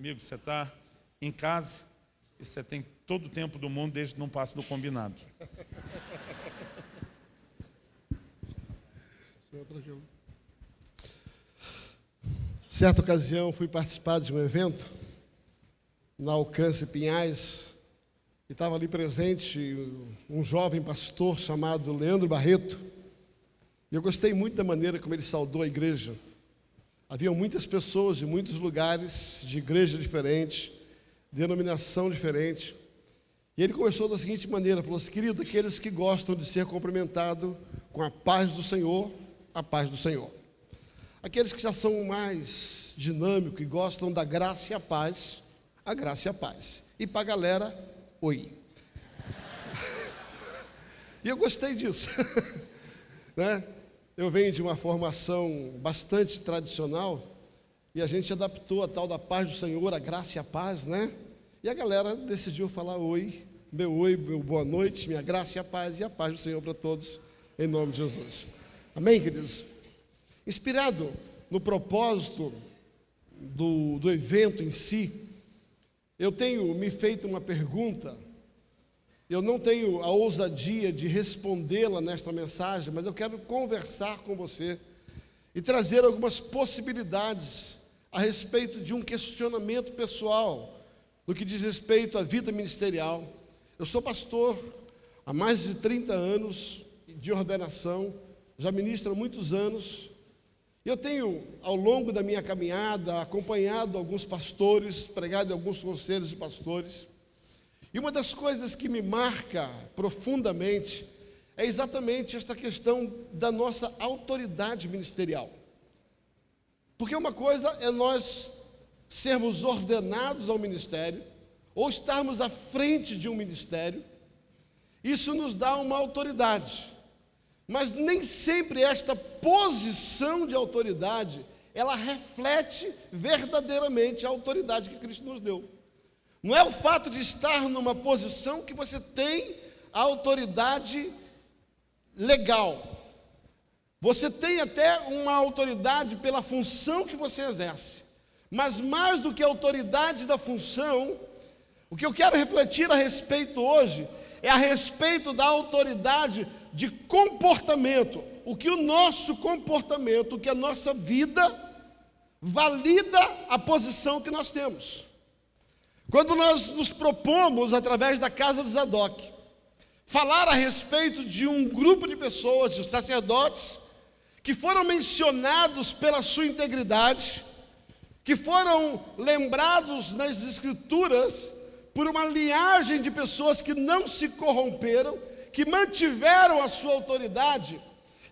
amigo, você está em casa e você tem todo o tempo do mundo desde que não passe do combinado. Certa ocasião fui participar de um evento na Alcance Pinhais e estava ali presente um jovem pastor chamado Leandro Barreto. E eu gostei muito da maneira como ele saudou a igreja. Havia muitas pessoas de muitos lugares, de igreja diferente, denominação diferente. E ele começou da seguinte maneira: falou assim, querido, aqueles que gostam de ser cumprimentados com a paz do Senhor, a paz do Senhor. Aqueles que já são mais dinâmicos e gostam da graça e a paz, a graça e a paz. E para a galera, oi. e eu gostei disso. né? Eu venho de uma formação bastante tradicional e a gente adaptou a tal da paz do Senhor, a graça e a paz, né? E a galera decidiu falar oi, meu oi, meu boa noite, minha graça e a paz e a paz do Senhor para todos, em nome de Jesus. Amém, queridos? Inspirado no propósito do, do evento em si, eu tenho me feito uma pergunta, eu não tenho a ousadia de respondê-la nesta mensagem, mas eu quero conversar com você e trazer algumas possibilidades a respeito de um questionamento pessoal no que diz respeito à vida ministerial. Eu sou pastor há mais de 30 anos de ordenação, já ministro há muitos anos. Eu tenho, ao longo da minha caminhada, acompanhado alguns pastores, pregado alguns conselhos de pastores. E uma das coisas que me marca profundamente é exatamente esta questão da nossa autoridade ministerial. Porque uma coisa é nós sermos ordenados ao ministério, ou estarmos à frente de um ministério, isso nos dá uma autoridade. Mas nem sempre esta posição de autoridade, ela reflete verdadeiramente a autoridade que Cristo nos deu. Não é o fato de estar numa posição que você tem a autoridade legal. Você tem até uma autoridade pela função que você exerce. Mas mais do que a autoridade da função, o que eu quero refletir a respeito hoje é a respeito da autoridade de comportamento. O que o nosso comportamento, o que a nossa vida valida a posição que nós temos. Quando nós nos propomos, através da casa de Zadok, falar a respeito de um grupo de pessoas, de sacerdotes, que foram mencionados pela sua integridade, que foram lembrados nas Escrituras por uma linhagem de pessoas que não se corromperam, que mantiveram a sua autoridade,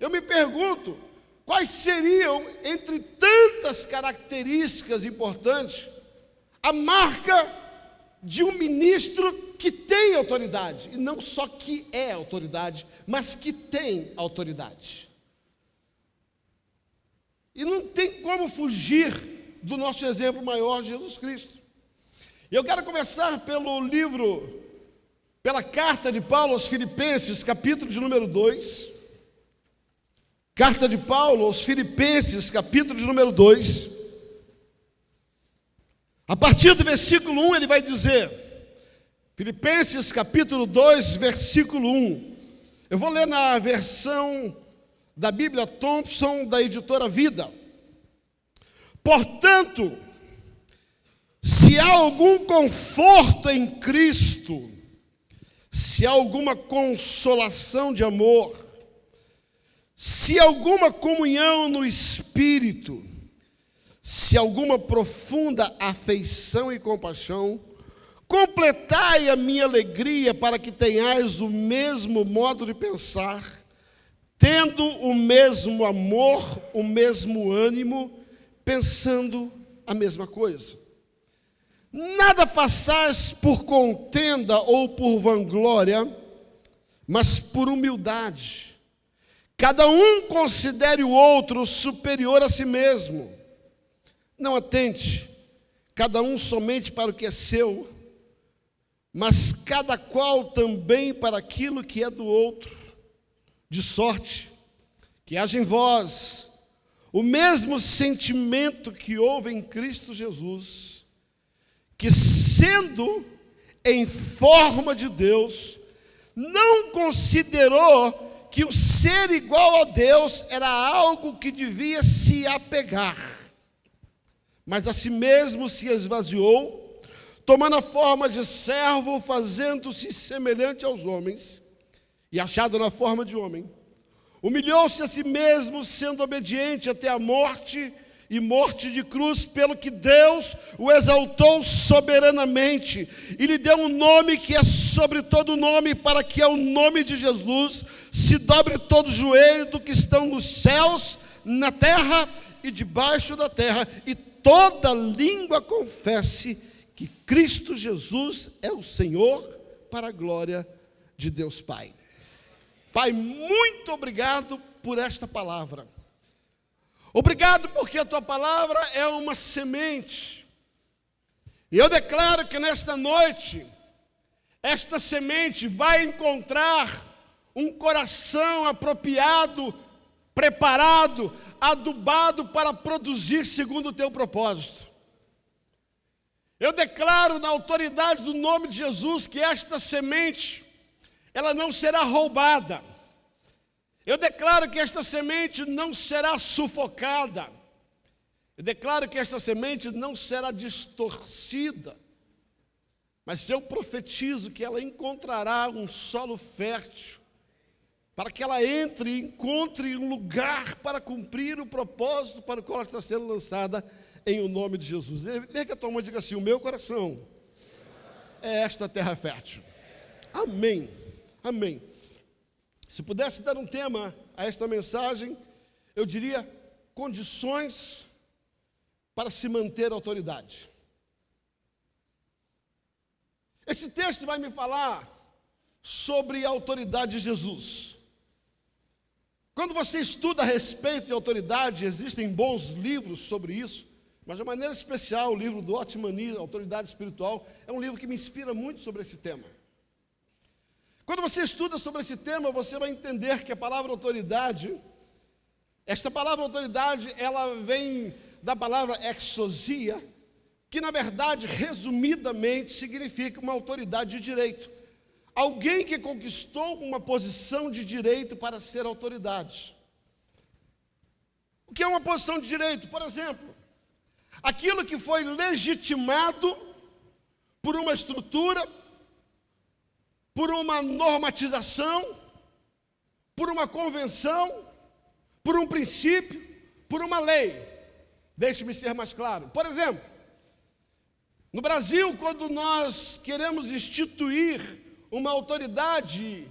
eu me pergunto quais seriam, entre tantas características importantes, a marca de um ministro que tem autoridade, e não só que é autoridade, mas que tem autoridade. E não tem como fugir do nosso exemplo maior, Jesus Cristo. Eu quero começar pelo livro, pela carta de Paulo aos Filipenses, capítulo de número 2. Carta de Paulo aos Filipenses, capítulo de número 2. A partir do versículo 1 ele vai dizer, Filipenses capítulo 2, versículo 1. Eu vou ler na versão da Bíblia Thompson, da editora Vida. Portanto, se há algum conforto em Cristo, se há alguma consolação de amor, se alguma comunhão no Espírito, se alguma profunda afeição e compaixão, completai a minha alegria para que tenhais o mesmo modo de pensar, tendo o mesmo amor, o mesmo ânimo, pensando a mesma coisa. Nada façais por contenda ou por vanglória, mas por humildade. Cada um considere o outro superior a si mesmo. Não atente, cada um somente para o que é seu, mas cada qual também para aquilo que é do outro. De sorte que haja em vós o mesmo sentimento que houve em Cristo Jesus, que, sendo em forma de Deus, não considerou que o ser igual a Deus era algo que devia se apegar, mas a si mesmo se esvaziou, tomando a forma de servo, fazendo-se semelhante aos homens, e achado na forma de homem, humilhou-se a si mesmo, sendo obediente até a morte e morte de cruz, pelo que Deus o exaltou soberanamente e lhe deu um nome que é sobre todo nome, para que ao nome de Jesus se dobre todo o joelho do que estão nos céus, na terra e debaixo da terra, e toda língua confesse que Cristo Jesus é o Senhor, para a glória de Deus Pai. Pai, muito obrigado por esta palavra. Obrigado porque a tua palavra é uma semente. E eu declaro que nesta noite, esta semente vai encontrar um coração apropriado, preparado, adubado para produzir segundo o teu propósito. Eu declaro na autoridade do nome de Jesus que esta semente, ela não será roubada eu declaro que esta semente não será sufocada. Eu declaro que esta semente não será distorcida. Mas eu profetizo que ela encontrará um solo fértil, para que ela entre e encontre um lugar para cumprir o propósito para o qual ela está sendo lançada, em o nome de Jesus. Lê que a tua mão diga assim: O meu coração é esta terra fértil. Amém. Amém. Se pudesse dar um tema a esta mensagem, eu diria condições para se manter autoridade. Esse texto vai me falar sobre a autoridade de Jesus. Quando você estuda a respeito de autoridade, existem bons livros sobre isso, mas de maneira especial o livro do Otmani, Autoridade Espiritual, é um livro que me inspira muito sobre esse tema. Quando você estuda sobre esse tema, você vai entender que a palavra autoridade, esta palavra autoridade, ela vem da palavra exosia, que na verdade, resumidamente, significa uma autoridade de direito. Alguém que conquistou uma posição de direito para ser autoridade. O que é uma posição de direito? Por exemplo, aquilo que foi legitimado por uma estrutura, por uma normatização, por uma convenção, por um princípio, por uma lei. Deixe-me ser mais claro. Por exemplo, no Brasil, quando nós queremos instituir uma autoridade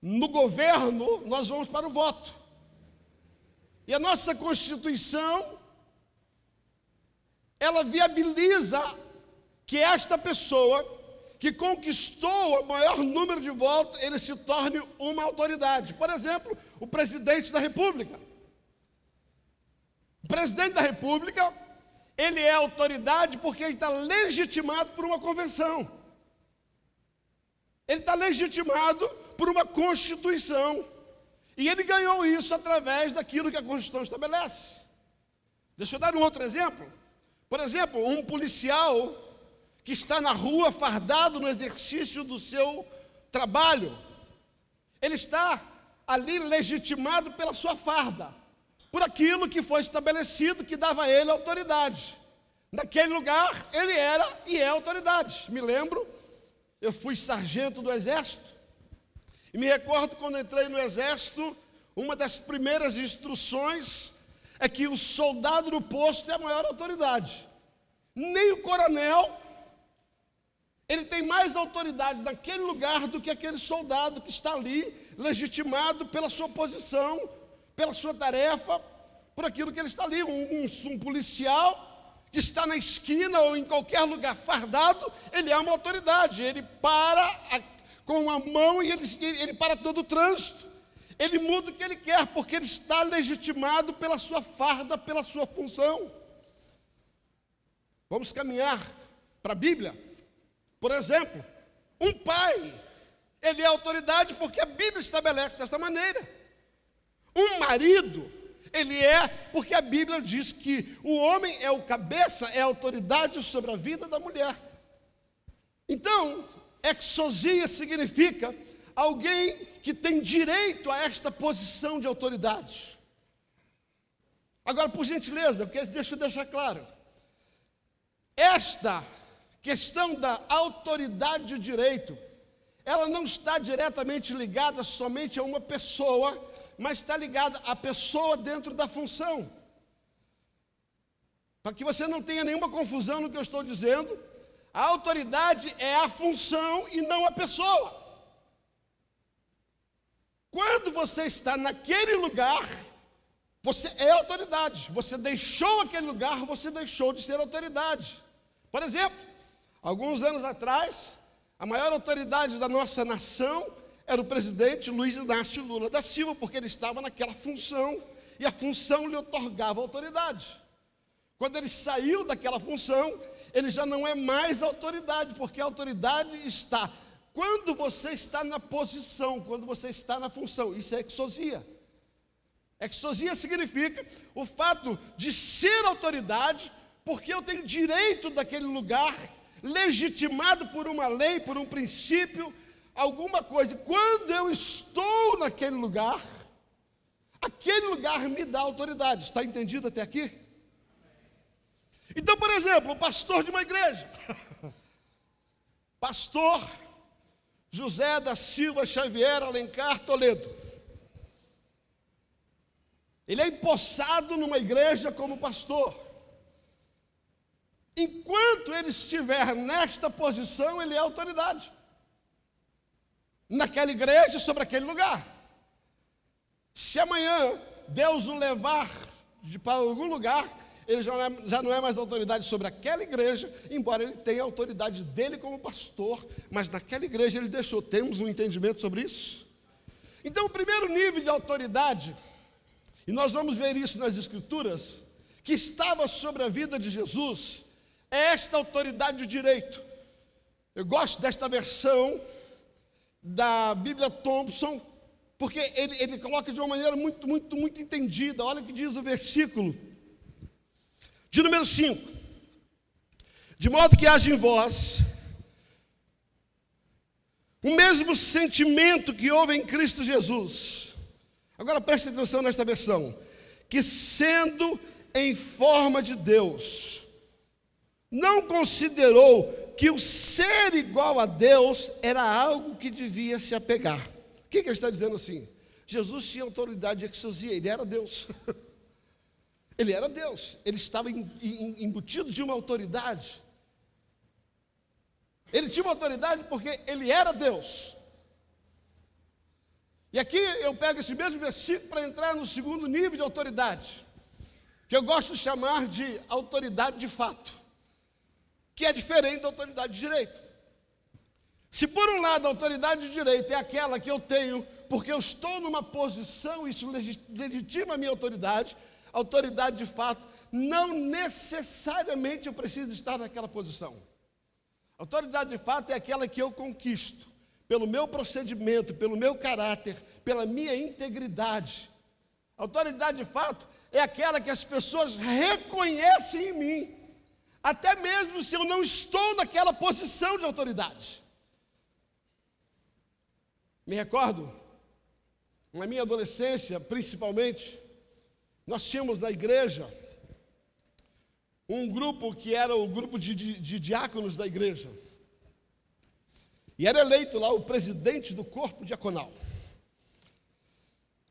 no governo, nós vamos para o voto. E a nossa Constituição, ela viabiliza que esta pessoa que conquistou o maior número de votos, ele se torne uma autoridade. Por exemplo, o presidente da República. O presidente da República, ele é autoridade porque ele está legitimado por uma convenção. Ele está legitimado por uma Constituição. E ele ganhou isso através daquilo que a Constituição estabelece. Deixa eu dar um outro exemplo. Por exemplo, um policial que está na rua fardado no exercício do seu trabalho. Ele está ali legitimado pela sua farda, por aquilo que foi estabelecido que dava a ele autoridade. Naquele lugar, ele era e é autoridade. Me lembro, eu fui sargento do exército, e me recordo quando entrei no exército, uma das primeiras instruções é que o soldado no posto é a maior autoridade. Nem o coronel ele tem mais autoridade naquele lugar do que aquele soldado que está ali, legitimado pela sua posição, pela sua tarefa, por aquilo que ele está ali. Um, um, um policial que está na esquina ou em qualquer lugar fardado, ele é uma autoridade. Ele para a, com a mão e ele, ele para todo o trânsito. Ele muda o que ele quer, porque ele está legitimado pela sua farda, pela sua função. Vamos caminhar para a Bíblia. Por exemplo, um pai, ele é autoridade porque a Bíblia estabelece desta maneira. Um marido, Ele é porque a Bíblia diz que o homem é o cabeça, é a autoridade sobre a vida da mulher. Então, exosia significa alguém que tem direito a esta posição de autoridade. Agora, por gentileza, deixa eu deixar claro. Esta questão da autoridade de direito, ela não está diretamente ligada somente a uma pessoa, mas está ligada à pessoa dentro da função. Para que você não tenha nenhuma confusão no que eu estou dizendo, a autoridade é a função e não a pessoa. Quando você está naquele lugar, você é autoridade. Você deixou aquele lugar, você deixou de ser autoridade. Por exemplo, alguns anos atrás, a maior autoridade da nossa nação era o presidente Luiz Inácio Lula da Silva, porque ele estava naquela função e a função lhe otorgava autoridade. Quando ele saiu daquela função, ele já não é mais autoridade, porque a autoridade está quando você está na posição, quando você está na função. Isso é exosia. Exosia significa o fato de ser autoridade, porque eu tenho direito daquele lugar, legitimado por uma lei, por um princípio, alguma coisa. Quando eu estou naquele lugar, aquele lugar me dá autoridade. Está entendido até aqui? Então, por exemplo, o pastor de uma igreja. Pastor José da Silva Xavier Alencar Toledo. Ele é empossado numa igreja como pastor. Enquanto ele estiver nesta posição, ele é autoridade. Naquela igreja, sobre aquele lugar. Se amanhã Deus o levar de, para algum lugar, ele já não, é, já não é mais autoridade sobre aquela igreja, embora ele tenha autoridade dele como pastor, mas naquela igreja ele deixou. Temos um entendimento sobre isso? Então, o primeiro nível de autoridade e nós vamos ver isso nas Escrituras, que estava sobre a vida de Jesus, é esta autoridade de direito. Eu gosto desta versão da Bíblia Thompson, porque ele, ele coloca de uma maneira muito, muito, muito entendida. Olha o que diz o versículo de número 5. De modo que haja em vós o mesmo sentimento que houve em Cristo Jesus Agora preste atenção nesta versão. Que sendo em forma de Deus, não considerou que o ser igual a Deus era algo que devia se apegar. O que, que ele está dizendo assim? Jesus tinha autoridade de exosia, ele era Deus. ele era Deus, ele estava embutido de uma autoridade. Ele tinha uma autoridade porque ele era Deus. E aqui eu pego esse mesmo versículo para entrar no segundo nível de autoridade, que eu gosto de chamar de autoridade de fato, que é diferente da autoridade de direito. Se por um lado a autoridade de direito é aquela que eu tenho porque eu estou numa posição, isso legitima a minha autoridade, autoridade de fato, não necessariamente eu preciso estar naquela posição. Autoridade de fato é aquela que eu conquisto pelo meu procedimento, pelo meu caráter, pela minha integridade. Autoridade de fato é aquela que as pessoas reconhecem em mim, até mesmo se eu não estou naquela posição de autoridade. Me recordo, na minha adolescência, principalmente, nós tínhamos na igreja um grupo que era o grupo de, de, de diáconos da igreja. E era eleito lá o presidente do corpo diaconal.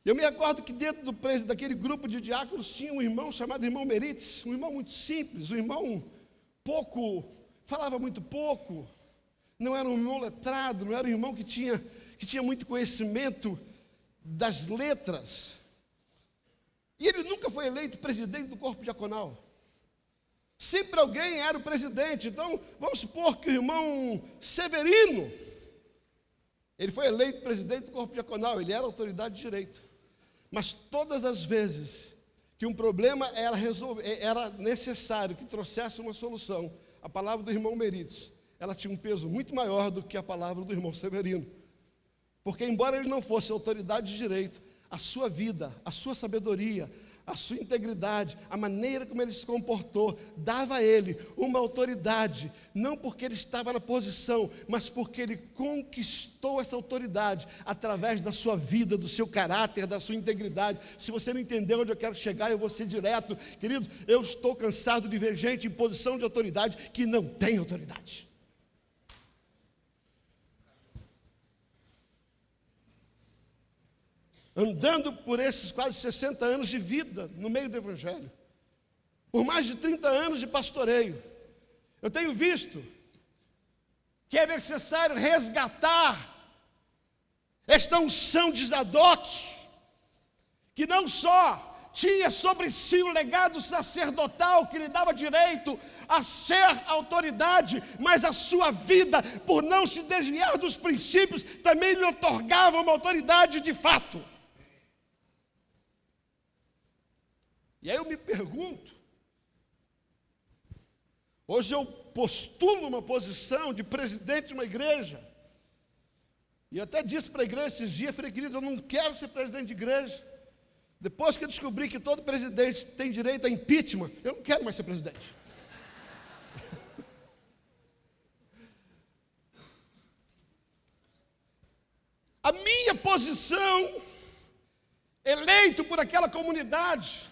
Eu me recordo que dentro do, daquele grupo de diáconos tinha um irmão chamado irmão Merites, um irmão muito simples, um irmão pouco, falava muito pouco, não era um irmão letrado, não era um irmão que tinha, que tinha muito conhecimento das letras. E ele nunca foi eleito presidente do corpo diaconal. Sempre alguém era o presidente. Então, vamos supor que o irmão Severino, ele foi eleito presidente do corpo diaconal, ele era autoridade de direito. Mas todas as vezes que um problema era, era necessário que trouxesse uma solução, a palavra do irmão Merites, ela tinha um peso muito maior do que a palavra do irmão Severino. Porque, embora ele não fosse autoridade de direito, a sua vida, a sua sabedoria, a sua integridade, a maneira como ele se comportou, dava a ele uma autoridade, não porque ele estava na posição, mas porque ele conquistou essa autoridade através da sua vida, do seu caráter, da sua integridade. Se você não entendeu onde eu quero chegar, eu vou ser direto. Querido, eu estou cansado de ver gente em posição de autoridade que não tem autoridade. Andando por esses quase 60 anos de vida no meio do Evangelho, por mais de 30 anos de pastoreio, eu tenho visto que é necessário resgatar esta unção de Zadok, que não só tinha sobre si o legado sacerdotal que lhe dava direito a ser autoridade, mas a sua vida, por não se desviar dos princípios, também lhe otorgava uma autoridade de fato. E aí eu me pergunto, hoje eu postulo uma posição de presidente de uma igreja, e até disse para a igreja esses dias, falei, querido, eu não quero ser presidente de igreja. Depois que eu descobri que todo presidente tem direito a impeachment, eu não quero mais ser presidente. A minha posição, eleito por aquela comunidade,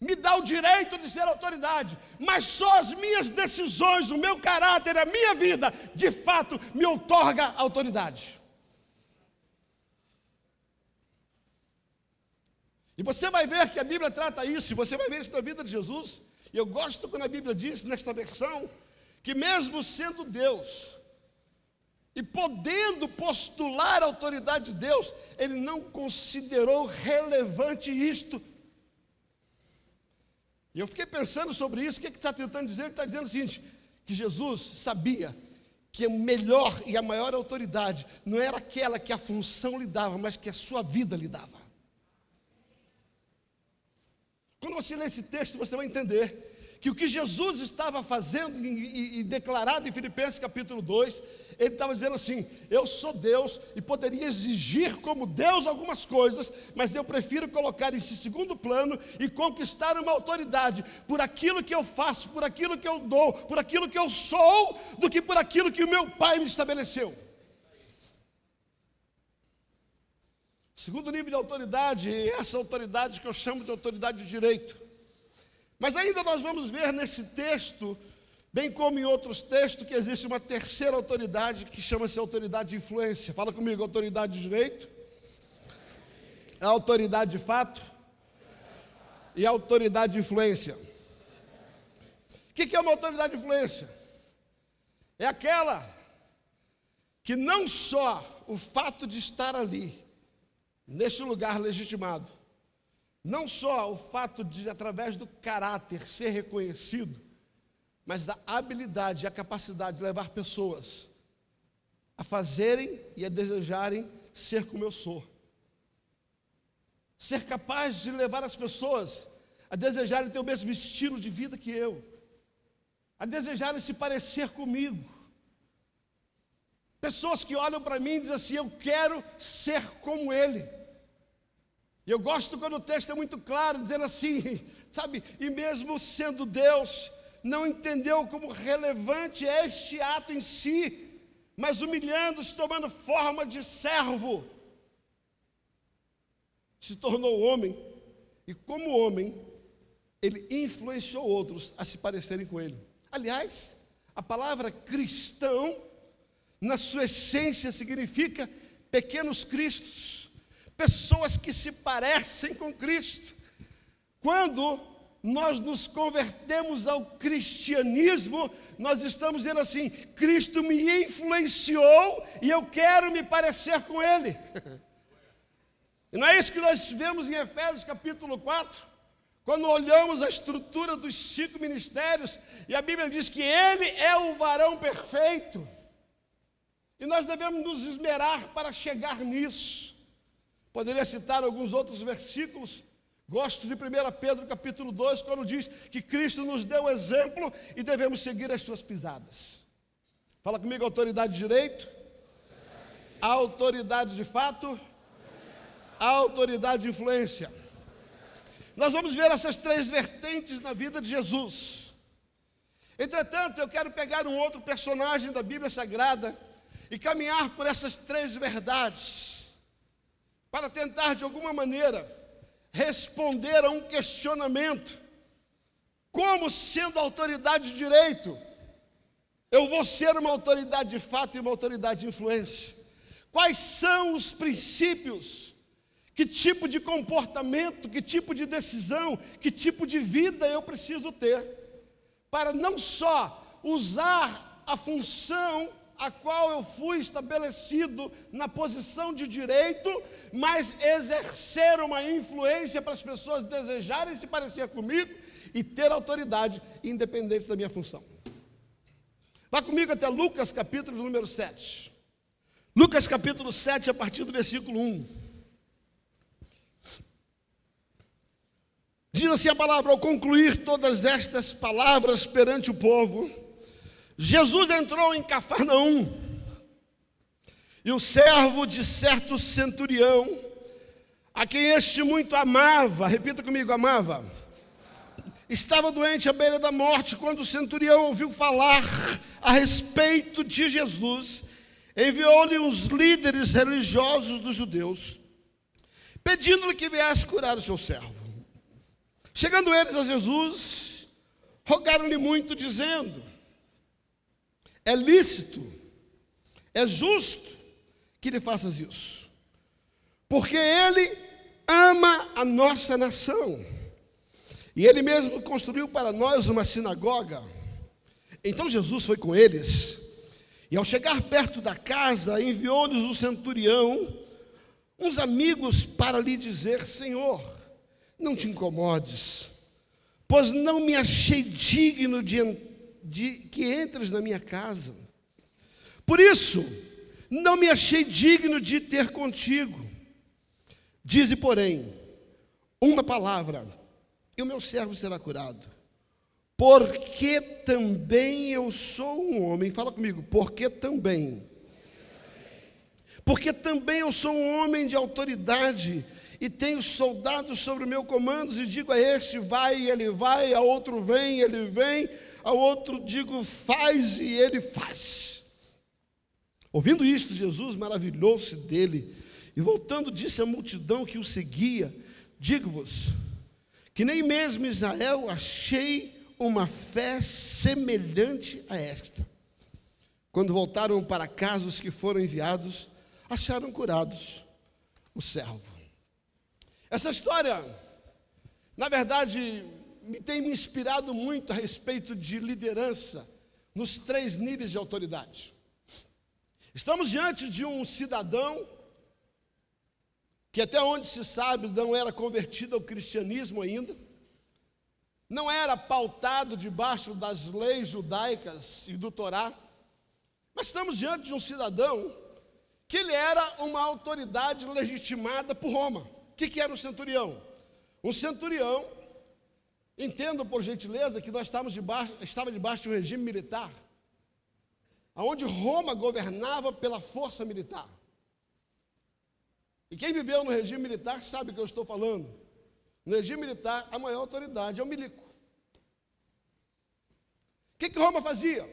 me dá o direito de ser autoridade, mas só as minhas decisões, o meu caráter, a minha vida, de fato, me outorga autoridade. E você vai ver que a Bíblia trata isso, e você vai ver isso na vida de Jesus. E eu gosto quando a Bíblia diz, nesta versão, que mesmo sendo Deus, e podendo postular a autoridade de Deus, ele não considerou relevante isto eu fiquei pensando sobre isso, o que é está tentando dizer? Ele está dizendo o seguinte: que Jesus sabia que o melhor e a maior autoridade não era aquela que a função lhe dava, mas que a sua vida lhe dava. Quando você lê esse texto, você vai entender que o que Jesus estava fazendo e, e, declarado em Filipenses capítulo 2, ele estava dizendo assim: eu sou Deus e poderia exigir como Deus algumas coisas, mas eu prefiro colocar isso em segundo plano e conquistar uma autoridade por aquilo que eu faço, por aquilo que eu dou, por aquilo que eu sou, do que por aquilo que o meu Pai me estabeleceu. Segundo nível de autoridade, essa autoridade que eu chamo de autoridade de direito. Mas ainda nós vamos ver nesse texto, bem como em outros textos, que existe uma terceira autoridade que chama-se autoridade de influência. Fala comigo, autoridade de direito, a autoridade de fato e autoridade de influência. O que é uma autoridade de influência? É aquela que não só o fato de estar ali, neste lugar legitimado, não só o fato de, através do caráter, ser reconhecido, mas a habilidade e a capacidade de levar pessoas a fazerem e a desejarem ser como eu sou. Ser capaz de levar as pessoas a desejarem ter o mesmo estilo de vida que eu, a desejarem se parecer comigo. Pessoas que olham para mim e dizem assim: Eu quero ser como ele. Eu gosto quando o texto é muito claro, dizendo assim, sabe, e mesmo sendo Deus, não entendeu como relevante é este ato em si, mas humilhando-se, tomando forma de servo, se tornou homem, e como homem, ele influenciou outros a se parecerem com ele. Aliás, a palavra cristão, na sua essência, significa pequenos cristos pessoas que se parecem com Cristo. Quando nós nos convertemos ao cristianismo, nós estamos dizendo assim: Cristo me influenciou e eu quero me parecer com Ele. E não é isso que nós vemos em Efésios capítulo 4? Quando olhamos a estrutura dos cinco ministérios, e a Bíblia diz que Ele é o varão perfeito, e nós devemos nos esmerar para chegar nisso. Poderia citar alguns outros versículos. Gosto de 1 Pedro capítulo 2, quando diz que Cristo nos deu exemplo e devemos seguir as suas pisadas. Fala comigo, autoridade de direito, autoridade de fato, autoridade de influência. nós vamos ver essas três vertentes na vida de Jesus. Entretanto, eu quero pegar um outro personagem da Bíblia Sagrada e caminhar por essas três verdades, para tentar de alguma maneira responder a um questionamento: como sendo autoridade de direito, eu vou ser uma autoridade de fato e uma autoridade de influência? Quais são os princípios? Que tipo de comportamento, que tipo de decisão, que tipo de vida eu preciso ter para não só usar a função a qual eu fui estabelecido na posição de direito, mas exercer uma influência para as pessoas desejarem se parecer comigo e ter autoridade independente da minha função. Vá comigo até Lucas capítulo número 7. Lucas capítulo 7, a partir do versículo 1. Diz assim a palavra: ao concluir todas estas palavras perante o povo, Jesus entrou em Cafarnaum, e o servo de certo centurião, a quem este muito amava, repita comigo, amava, estava doente à beira da morte, quando o centurião ouviu falar a respeito de Jesus, enviou-lhe os líderes religiosos dos judeus, pedindo-lhe que viesse curar o seu servo. Chegando eles a Jesus, rogaram-lhe muito, dizendo: É lícito, é justo que lhe faças isso, porque ele ama a nossa nação, e ele mesmo construiu para nós uma sinagoga. Então Jesus foi com eles, e ao chegar perto da casa, enviou-lhes o centurião, uns amigos, para lhe dizer: Senhor, não te incomodes, pois não me achei digno de, de que entres na minha casa. Por isso, não me achei digno de ter contigo. Dize, porém, uma palavra, e o meu servo será curado. Porque também eu sou um homem, fala comigo, porque também. Porque também eu sou um homem de autoridade e tenho soldados sobre o meu comando, e digo a este, vai, ele vai, a outro vem, ele vem, a outro digo, faz, e ele faz. Ouvindo isto, Jesus maravilhou-se dele, e voltando disse à multidão que o seguia, digo-vos, que nem mesmo Israel achei uma fé semelhante a esta. Quando voltaram para casa os que foram enviados, acharam curados o servo. Essa história, na verdade, me tem me inspirado muito a respeito de liderança nos três níveis de autoridade. Estamos diante de um cidadão que até onde se sabe não era convertido ao cristianismo ainda, não era pautado debaixo das leis judaicas e do Torá, mas estamos diante de um cidadão que ele era uma autoridade legitimada por Roma que, que era um centurião? Um centurião, entenda por gentileza que nós estávamos debaixo, estava debaixo de um regime militar, onde Roma governava pela força militar. E quem viveu no regime militar sabe o que eu estou falando. No regime militar, a maior autoridade é o milico. O que, que Roma fazia?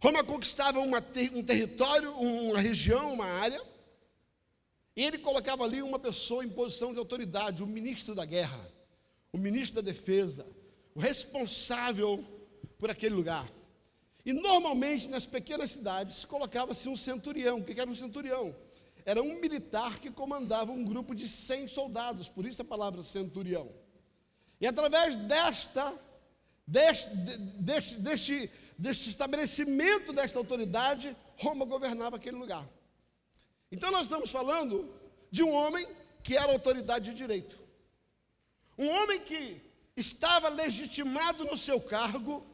Roma conquistava uma, um território, uma região, uma área, e ele colocava ali uma pessoa em posição de autoridade, o ministro da guerra, o ministro da defesa, o responsável por aquele lugar. E normalmente nas pequenas cidades colocava-se um centurião. O que era um centurião? Era um militar que comandava um grupo de 100 soldados, por isso a palavra centurião. E através desta, deste, deste, deste, deste estabelecimento desta autoridade, Roma governava aquele lugar. Então nós estamos falando de um homem que era autoridade de direito. Um homem que estava legitimado no seu cargo,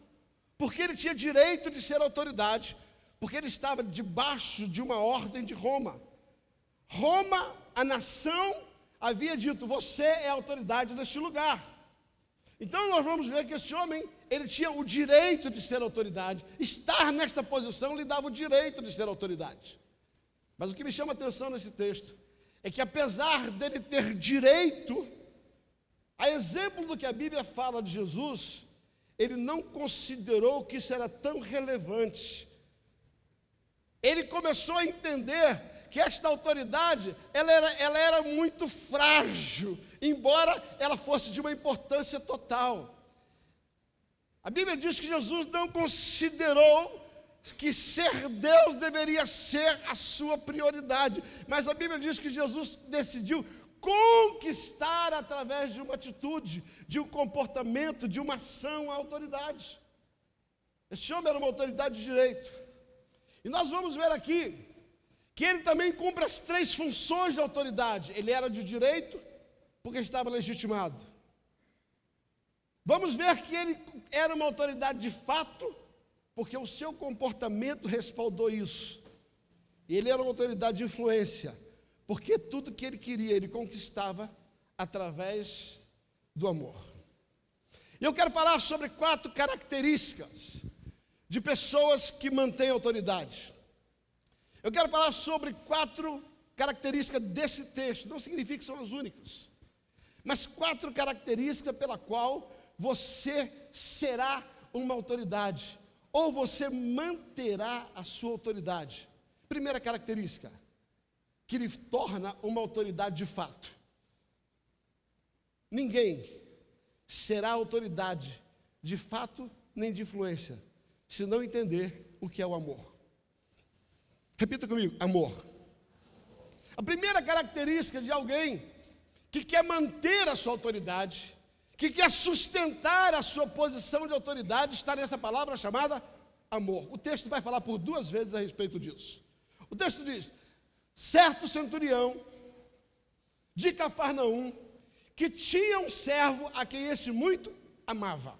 porque ele tinha direito de ser autoridade, porque ele estava debaixo de uma ordem de Roma. Roma, a nação, havia dito: Você é autoridade neste lugar. Então nós vamos ver que esse homem, ele tinha o direito de ser autoridade. Estar nesta posição lhe dava o direito de ser autoridade. Mas o que me chama a atenção nesse texto é que, apesar dele ter direito, A exemplo do que a Bíblia fala de Jesus, ele não considerou que isso era tão relevante. Ele começou a entender que esta autoridade ela era, ela era muito frágil, embora ela fosse de uma importância total. A Bíblia diz que Jesus não considerou que ser Deus deveria ser a sua prioridade, mas a Bíblia diz que Jesus decidiu conquistar através de uma atitude, de um comportamento, de uma ação a autoridade. Esse homem era uma autoridade de direito. E nós vamos ver aqui que ele também cumpre as três funções de autoridade. Ele era de direito, porque estava legitimado. Vamos ver que ele era uma autoridade de fato, porque o seu comportamento respaldou isso. Ele era uma autoridade de influência, porque tudo que ele queria, ele conquistava através do amor. Eu quero falar sobre quatro características de pessoas que mantêm autoridade. Eu quero falar sobre quatro características desse texto, não significa que são as únicas, mas quatro características pela qual você será uma autoridade, ou você manterá a sua autoridade. Primeira característica, que lhe torna uma autoridade de fato. Ninguém será autoridade de fato nem de influência, se não entender o que é o amor. Repita comigo: amor. A primeira característica de alguém que quer manter a sua autoridade que quer sustentar a sua posição de autoridade, está nessa palavra chamada amor. O texto vai falar por duas vezes a respeito disso. O texto diz: certo centurião de Cafarnaum, que tinha um servo a quem este muito amava.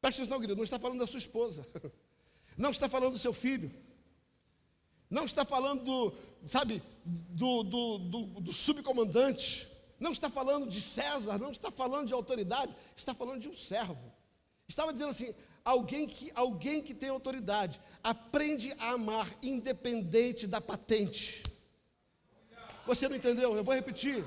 Presta atenção, querido, não está falando da sua esposa, não está falando do seu filho, não está falando, do, sabe, do, do, do, do subcomandante, não está falando de César, não está falando de autoridade, está falando de um servo. Estava dizendo assim: alguém que, alguém que tem autoridade aprende a amar independente da patente. Você não entendeu? Eu vou repetir.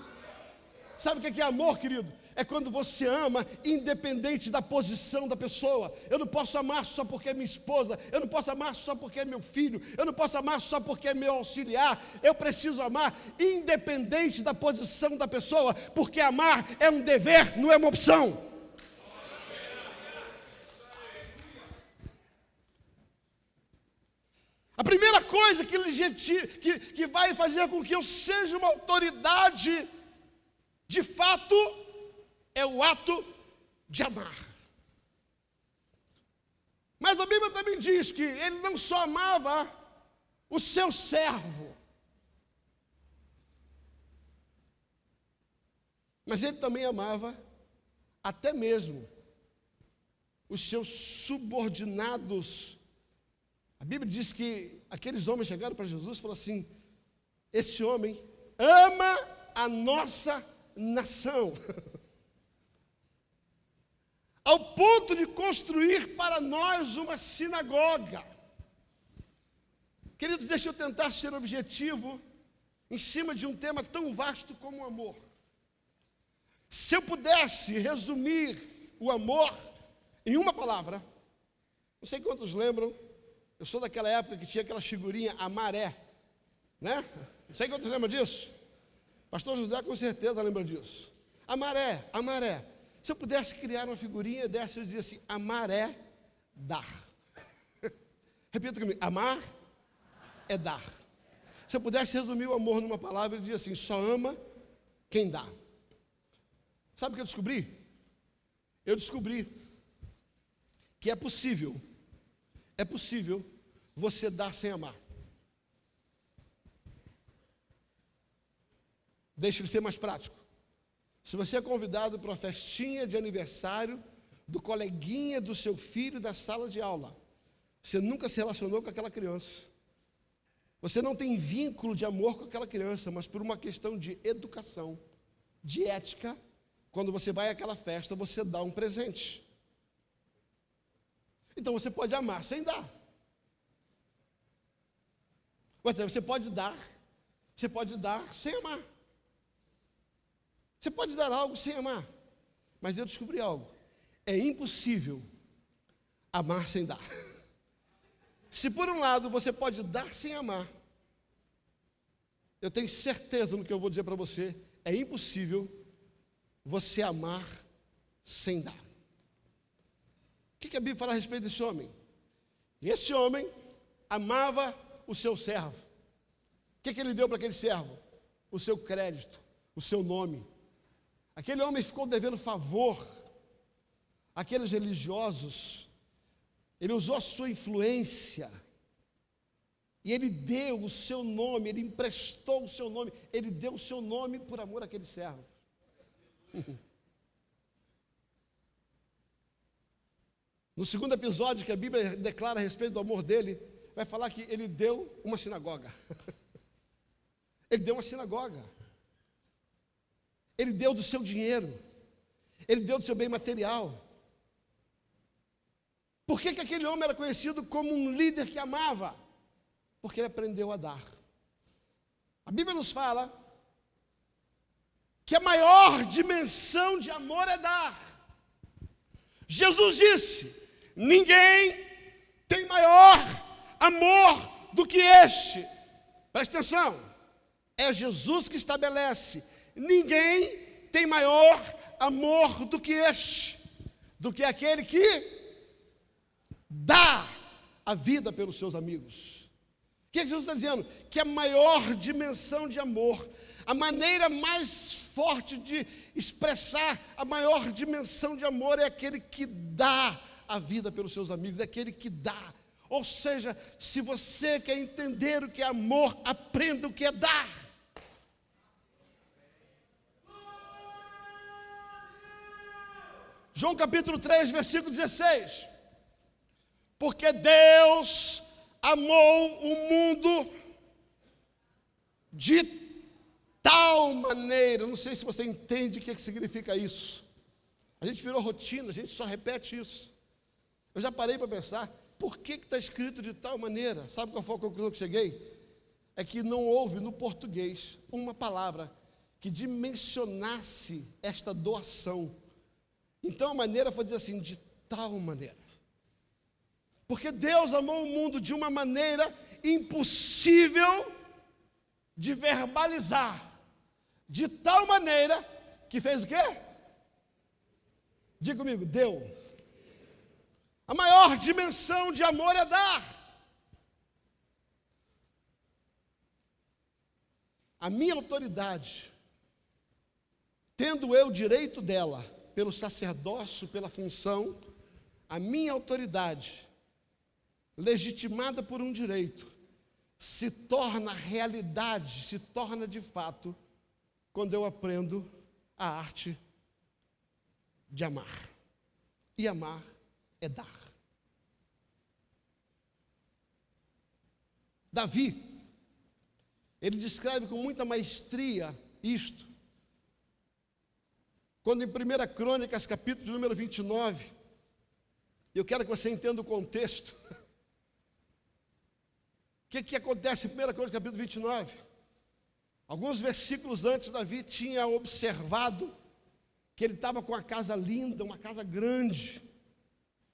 Sabe o que é amor, querido? é quando você ama independente da posição da pessoa. Eu não posso amar só porque é minha esposa, eu não posso amar só porque é meu filho, eu não posso amar só porque é meu auxiliar. Eu preciso amar independente da posição da pessoa, porque amar é um dever, não é uma opção. A primeira coisa que, que, que vai fazer com que eu seja uma autoridade, de fato, é o ato de amar. Mas a Bíblia também diz que ele não só amava o seu servo, mas ele também amava até mesmo os seus subordinados. A Bíblia diz que aqueles homens chegaram para Jesus e falaram assim: esse homem ama a nossa nação. ao ponto de construir para nós uma sinagoga. Queridos, deixa eu tentar ser objetivo em cima de um tema tão vasto como o amor. Se eu pudesse resumir o amor em uma palavra, não sei quantos lembram, eu sou daquela época que tinha aquela figurinha, a maré, né? Não sei quantos lembram disso. Pastor José com certeza lembra disso. A maré, a maré. Se eu pudesse criar uma figurinha dessa, eu dizia assim: amar é dar. Repita comigo: amar é dar. Se eu pudesse resumir o amor numa palavra, eu dizia assim: só ama quem dá. Sabe o que eu descobri? Eu descobri que é possível, é possível você dar sem amar. Deixa ele ser mais prático. Se você é convidado para uma festinha de aniversário do coleguinha do seu filho da sala de aula, você nunca se relacionou com aquela criança. Você não tem vínculo de amor com aquela criança, mas por uma questão de educação, de ética, quando você vai àquela festa, você dá um presente. Então você pode amar sem dar. Você pode dar, você pode dar sem amar. Você pode dar algo sem amar, mas eu descobri algo. É impossível amar sem dar. Se por um lado você pode dar sem amar, eu tenho certeza no que eu vou dizer para você, é impossível você amar sem dar. O que, que a Bíblia fala a respeito desse homem? Esse homem amava o seu servo. O que, que ele deu para aquele servo? O seu crédito, o seu nome. Aquele homem ficou devendo favor àqueles religiosos. Ele usou a sua influência. E ele deu o seu nome, ele emprestou o seu nome, ele deu o seu nome por amor àquele servo. No segundo episódio que a Bíblia declara a respeito do amor dele, vai falar que ele deu uma sinagoga. ele deu uma sinagoga. Ele deu do seu dinheiro. Ele deu do seu bem material. Por que, que aquele homem era conhecido como um líder que amava? Porque ele aprendeu a dar. A Bíblia nos fala que a maior dimensão de amor é dar. Jesus disse: Ninguém tem maior amor do que este. Presta atenção. É Jesus que estabelece. Ninguém tem maior amor do que este, do que aquele que dá a vida pelos seus amigos. O que Jesus está dizendo? Que a maior dimensão de amor, a maneira mais forte de expressar a maior dimensão de amor é aquele que dá a vida pelos seus amigos, é aquele que dá. Ou seja, se você quer entender o que é amor, aprenda o que é dar. João capítulo 3, versículo 16. Porque Deus amou o mundo de tal maneira, não sei se você entende o que, é que significa isso. A gente virou rotina, a gente só repete isso. Eu já parei para pensar, por que está escrito de tal maneira? Sabe qual foi a conclusão que cheguei? É que não houve no português uma palavra que dimensionasse esta doação. Então a maneira foi dizer assim, de tal maneira. Porque Deus amou o mundo de uma maneira impossível de verbalizar de tal maneira que fez o quê? Diga comigo, deu. A maior dimensão de amor é dar. A minha autoridade, tendo eu direito dela, pelo sacerdócio, pela função, a minha autoridade, legitimada por um direito, se torna realidade, se torna de fato quando eu aprendo a arte de amar. E amar é dar. Davi, ele descreve com muita maestria isto. Quando em 1 Crônicas, capítulo número 29, eu quero que você entenda o contexto. O que, que acontece em 1 Crônicas, capítulo 29? Alguns versículos antes, Davi tinha observado que ele estava com uma casa linda, uma casa grande,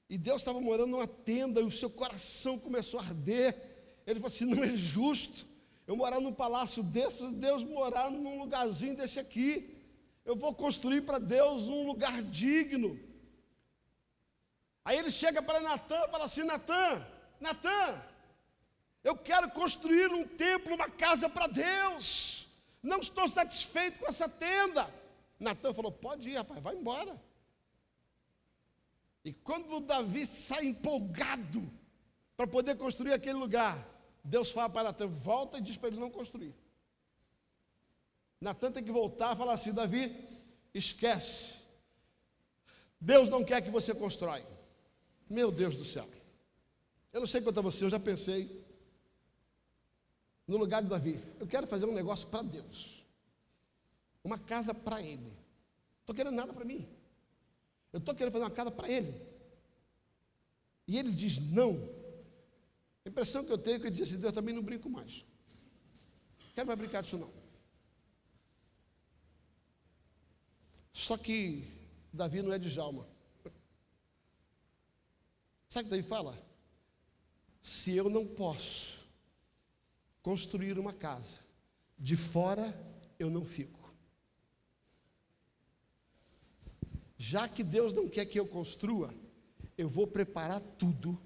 e Deus estava morando numa tenda, e o seu coração começou a arder. Ele falou assim: não é justo eu morar num palácio desse, Deus morar num lugarzinho desse aqui. Eu vou construir para Deus um lugar digno. Aí ele chega para Natan e fala assim: Natan, Natan, eu quero construir um templo, uma casa para Deus. Não estou satisfeito com essa tenda. Natan falou: Pode ir, rapaz, vai embora. E quando Davi sai empolgado para poder construir aquele lugar, Deus fala para Natan: Volta e diz para ele não construir. Natan tem que voltar e falar assim: Davi, esquece. Deus não quer que você constrói. Meu Deus do céu. Eu não sei quanto a você, eu já pensei no lugar de Davi. Eu quero fazer um negócio para Deus. Uma casa para Ele. Estou querendo nada para mim. Eu estou querendo fazer uma casa para Ele. E ele diz não. A impressão que eu tenho é que ele diz assim, Deus também não brinco mais. Quero mais brincar disso não. Só que Davi não é de Jalma. Sabe o que Davi fala? Se eu não posso construir uma casa, de fora eu não fico. Já que Deus não quer que eu construa, eu vou preparar tudo,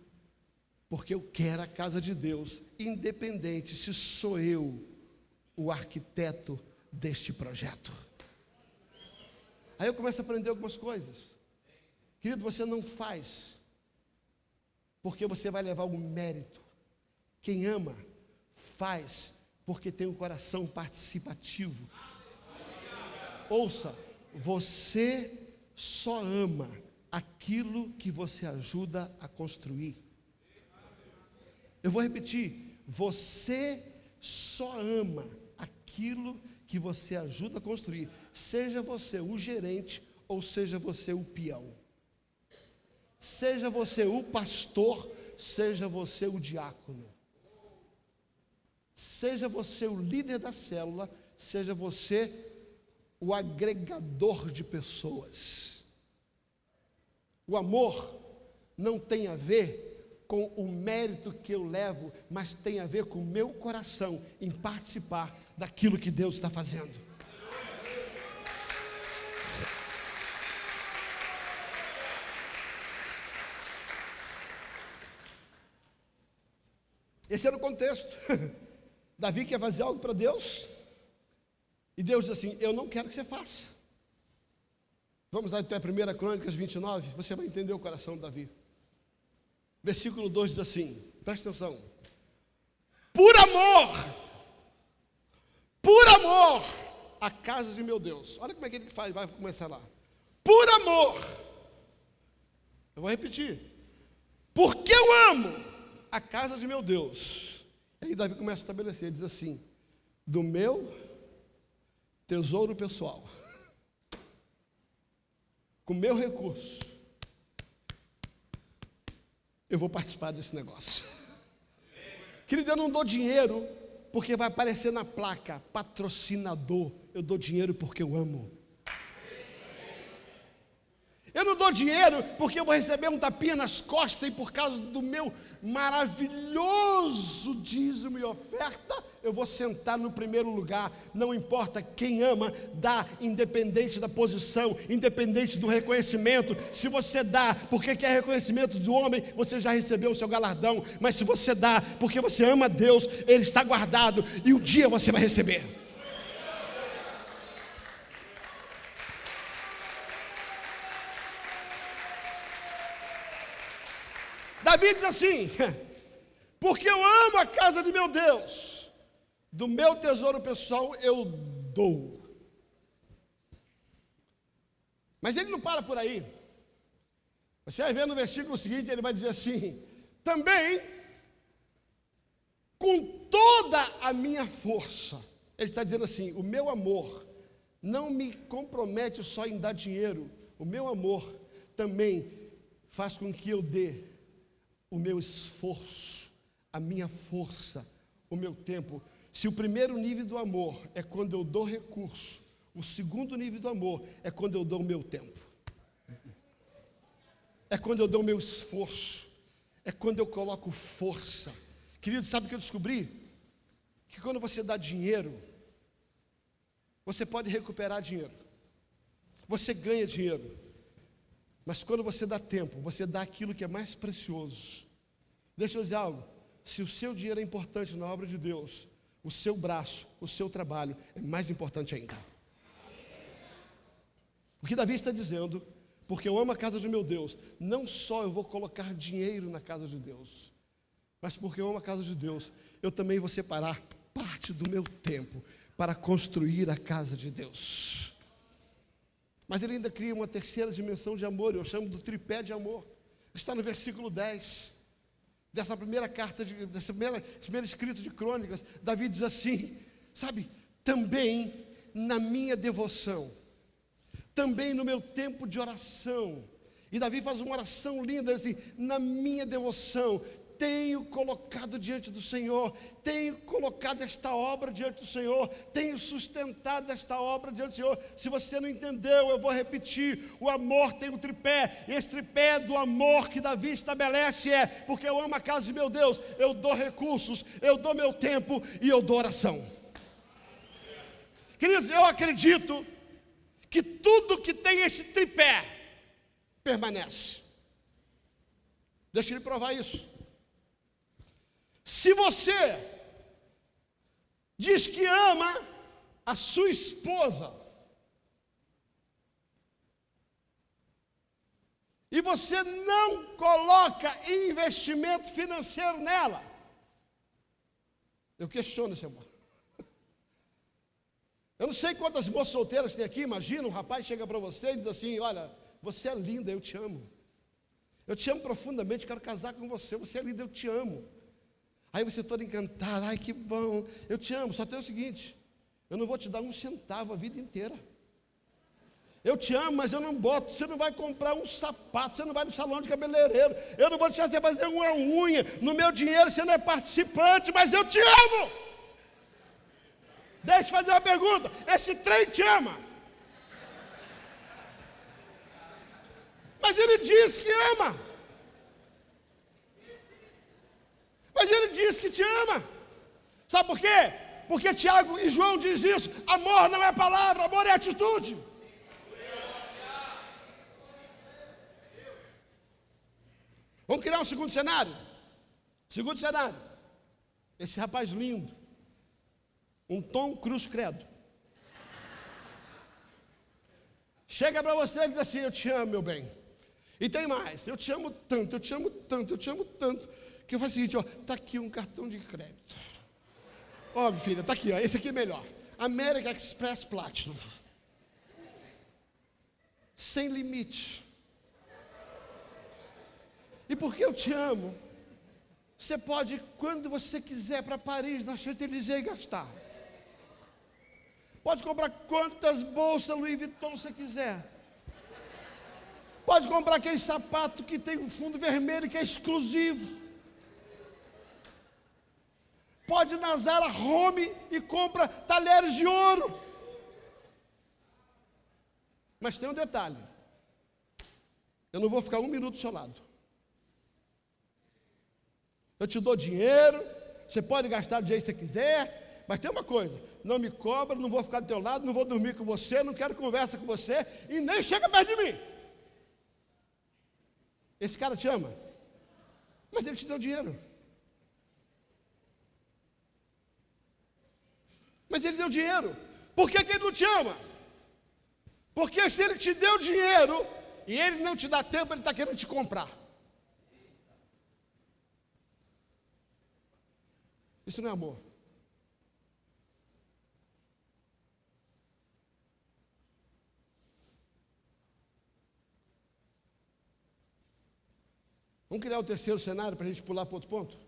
porque eu quero a casa de Deus, independente se sou eu o arquiteto deste projeto. Aí eu começo a aprender algumas coisas. Querido, você não faz, porque você vai levar o mérito. Quem ama, faz, porque tem um coração participativo. Ouça, você só ama aquilo que você ajuda a construir. Eu vou repetir: você só ama aquilo que você ajuda a construir, seja você o gerente ou seja você o peão, seja você o pastor, seja você o diácono, seja você o líder da célula, seja você o agregador de pessoas. O amor não tem a ver com o mérito que eu levo, mas tem a ver com o meu coração em participar daquilo que Deus está fazendo. Esse era o contexto. Davi quer fazer algo para Deus, e Deus diz assim: Eu não quero que você faça. Vamos lá até 1 Crônicas 29, você vai entender o coração de Davi. Versículo 2 diz assim: presta atenção. Por amor, por amor, a casa de meu Deus. Olha como é que ele faz, vai começar lá. Por amor, eu vou repetir. Porque eu amo a casa de meu Deus. E aí Davi começa a estabelecer, diz assim: do meu tesouro pessoal, com meu recurso, eu vou participar desse negócio. Querido, eu não dou dinheiro porque vai aparecer na placa patrocinador. Eu dou dinheiro porque eu amo. Eu não dou dinheiro porque eu vou receber um tapinha nas costas e por causa do meu maravilhoso dízimo e oferta, eu vou sentar no primeiro lugar. Não importa quem ama, dá, independente da posição, independente do reconhecimento. Se você dá porque quer reconhecimento do homem, você já recebeu o seu galardão. Mas se você dá porque você ama Deus, Ele está guardado e um dia você vai receber. Davi diz assim: porque eu amo a casa de meu Deus, do meu tesouro pessoal eu dou. Mas ele não para por aí. Você vai ver no versículo seguinte, ele vai dizer assim: também, com toda a minha força, ele está dizendo assim: o meu amor não me compromete só em dar dinheiro, o meu amor também faz com que eu dê o meu esforço, a minha força, o meu tempo. Se o primeiro nível do amor é quando eu dou recurso, o segundo nível do amor é quando eu dou o meu tempo. É quando eu dou o meu esforço. É quando eu coloco força. Querido, sabe o que eu descobri? Que quando você dá dinheiro, você pode recuperar dinheiro. Você ganha dinheiro. Mas quando você dá tempo, você dá aquilo que é mais precioso. Deixa eu dizer algo. Se o seu dinheiro é importante na obra de Deus, o seu braço, o seu trabalho é mais importante ainda. O que Davi está dizendo, porque eu amo a casa de meu Deus, não só eu vou colocar dinheiro na casa de Deus, mas porque eu amo a casa de Deus, eu também vou separar parte do meu tempo para construir a casa de Deus. Mas ele ainda cria uma terceira dimensão de amor, eu chamo do tripé de amor. Está no versículo 10 dessa primeira carta, de, dessa primeira, primeiro escrito de crônicas. Davi diz assim: sabe, também na minha devoção, também no meu tempo de oração. E Davi faz uma oração linda, assim, na minha devoção, tenho colocado diante do Senhor, tenho colocado esta obra diante do Senhor, tenho sustentado esta obra diante do Senhor. Se você não entendeu, eu vou repetir: o amor tem um tripé, e esse tripé do amor que Davi estabelece é: porque eu amo a casa de meu Deus, eu dou recursos, eu dou meu tempo e eu dou oração. Queridos, eu acredito que tudo que tem esse tripé permanece. Deixa ele provar isso. Se você diz que ama a sua esposa, e você não coloca investimento financeiro nela, eu questiono esse amor. Eu não sei quantas moças solteiras tem aqui, imagina, um rapaz chega para você e diz assim: Olha, você é linda, eu te amo. Eu te amo profundamente, quero casar com você, você é linda, eu te amo. Aí você todo encantado, ai que bom, eu te amo. Só tem o seguinte: eu não vou te dar um centavo a vida inteira. Eu te amo, mas eu não boto. Você não vai comprar um sapato, você não vai no salão de cabeleireiro. Eu não vou deixar você fazer uma unha. No meu dinheiro você não é participante, mas eu te amo. Deixa eu fazer uma pergunta: esse trem te ama? Mas ele diz que ama. Mas ele diz que te ama. Sabe por quê? Porque Tiago e João diz isso. Amor não é palavra, amor é atitude. Vamos criar um segundo cenário. Segundo cenário. Esse rapaz lindo. Um Tom Cruz Credo. Chega para você e diz assim: Eu te amo, meu bem. E tem mais. Eu te amo tanto, eu te amo tanto, eu te amo tanto que eu faço o seguinte, ó, tá aqui um cartão de crédito. Ó, filha, tá aqui, ó, esse aqui é melhor. American Express Platinum. Sem limite. E porque eu te amo, você pode, quando você quiser, para Paris, na Champs-Élysées gastar. Pode comprar quantas bolsas Louis Vuitton você quiser. Pode comprar aquele sapato que tem um fundo vermelho que é exclusivo pode ir na Zara Home e compra talheres de ouro. Mas tem um detalhe. Eu não vou ficar um minuto do seu lado. Eu te dou dinheiro, você pode gastar do jeito que você quiser, mas tem uma coisa: não me cobra, não vou ficar do teu lado, não vou dormir com você, não quero conversa com você e nem chega perto de mim. Esse cara te ama, mas ele te deu dinheiro. Mas ele deu dinheiro. Por que, que ele não te ama? Porque se ele te deu dinheiro e ele não te dá tempo, ele está querendo te comprar. Isso não é amor. Vamos criar o terceiro cenário para a gente pular para outro ponto?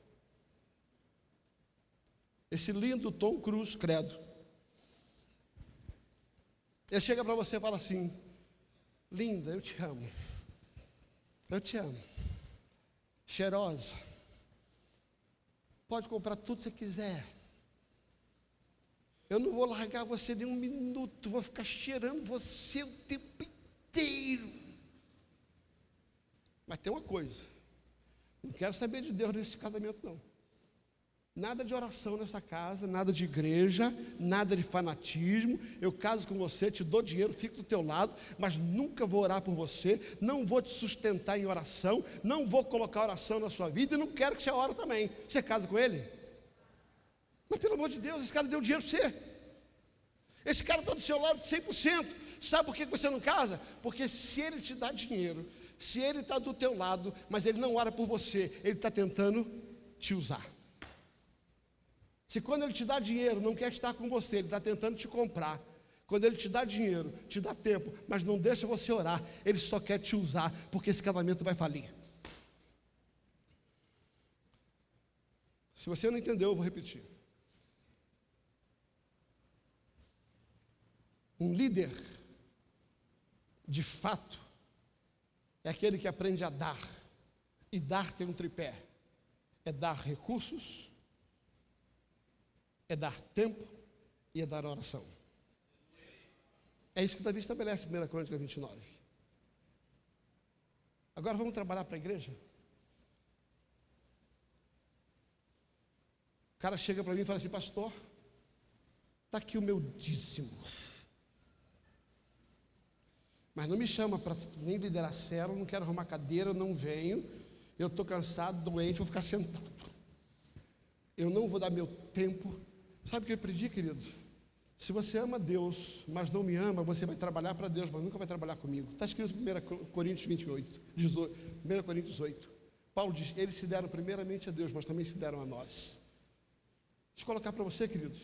Esse lindo Tom Cruz, credo. Ele chega para você e fala assim: Linda, eu te amo. Eu te amo. Cheirosa. Pode comprar tudo que você quiser. Eu não vou largar você nem um minuto, vou ficar cheirando você o tempo inteiro. Mas tem uma coisa: não quero saber de Deus nesse casamento, não. Nada de oração nessa casa, nada de igreja, nada de fanatismo. Eu caso com você, te dou dinheiro, fico do teu lado, mas nunca vou orar por você, não vou te sustentar em oração, não vou colocar oração na sua vida e não quero que você ore também. Você casa com ele? Mas pelo amor de Deus, esse cara deu dinheiro para você. Esse cara está do seu lado 100%. Sabe por que você não casa? Porque se ele te dá dinheiro, se ele está do teu lado, mas ele não ora por você, ele está tentando te usar. Se quando ele te dá dinheiro, não quer estar com você, ele está tentando te comprar. Quando ele te dá dinheiro, te dá tempo, mas não deixa você orar, ele só quer te usar, porque esse casamento vai falir. Se você não entendeu, eu vou repetir. Um líder, de fato, é aquele que aprende a dar. E dar tem um tripé: é dar recursos, é dar tempo e é dar oração. É isso que Davi estabelece em 1 Crônica 29. Agora vamos trabalhar para a igreja? O cara chega para mim e fala assim, pastor, está aqui o meu dízimo. Mas não me chama para nem liderar célula, não quero arrumar cadeira, não venho. Eu estou cansado, doente, vou ficar sentado. Eu não vou dar meu tempo. Sabe o que eu aprendi, querido? Se você ama Deus, mas não me ama, você vai trabalhar para Deus, mas nunca vai trabalhar comigo. Está escrito em 1 Coríntios 28, 18, 1 Coríntios 8. Paulo diz: eles se deram primeiramente a Deus, mas também se deram a nós. Deixa eu colocar para você, queridos.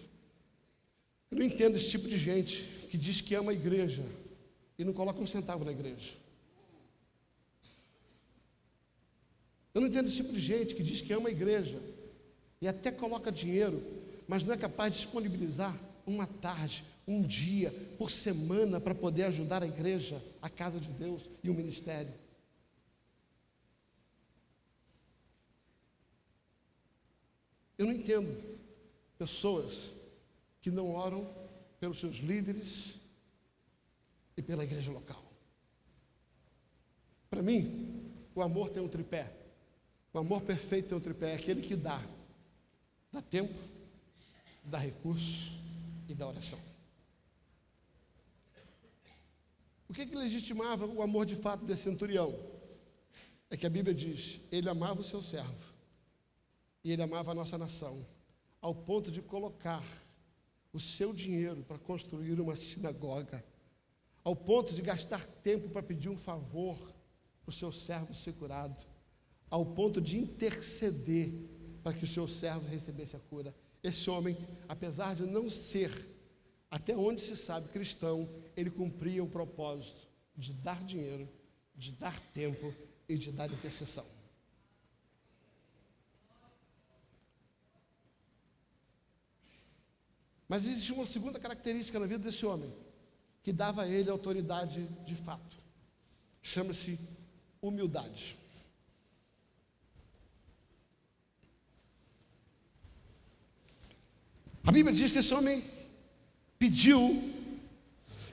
Eu não entendo esse tipo de gente que diz que ama a igreja, e não coloca um centavo na igreja. Eu não entendo esse tipo de gente que diz que ama a igreja e até coloca dinheiro, mas não é capaz de disponibilizar uma tarde, um dia por semana para poder ajudar a igreja, a casa de Deus e o ministério. Eu não entendo pessoas que não oram pelos seus líderes, e pela igreja local. Para mim, o amor tem um tripé. O amor perfeito tem um tripé, é aquele que dá. Dá tempo, dá recurso e dá oração. O que, que legitimava o amor de fato desse centurião? É que a Bíblia diz: ele amava o seu servo e ele amava a nossa nação, ao ponto de colocar o seu dinheiro para construir uma sinagoga ao ponto de gastar tempo para pedir um favor para o seu servo ser curado, ao ponto de interceder para que o seu servo recebesse a cura. Esse homem, apesar de não ser, até onde se sabe, cristão, ele cumpria o propósito de dar dinheiro, de dar tempo e de dar intercessão. Mas existe uma segunda característica na vida desse homem que dava a ele autoridade de fato. Chama-se humildade. A Bíblia diz que esse homem pediu,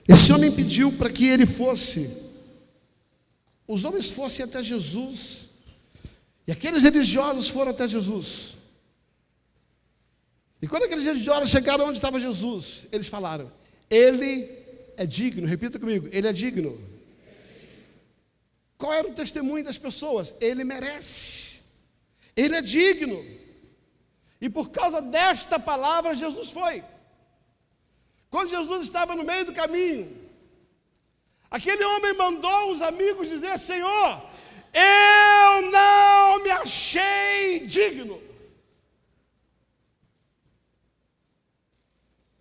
esse homem pediu para que ele fosse, os homens fossem até Jesus, e aqueles religiosos foram até Jesus. E quando aqueles religiosos chegaram onde estava Jesus, eles falaram: Ele é digno, repita comigo, ele é digno. Qual era o testemunho das pessoas? Ele merece, ele é digno. E por causa desta palavra, Jesus foi. Quando Jesus estava no meio do caminho, aquele homem mandou os amigos dizer: Senhor, eu não me achei digno.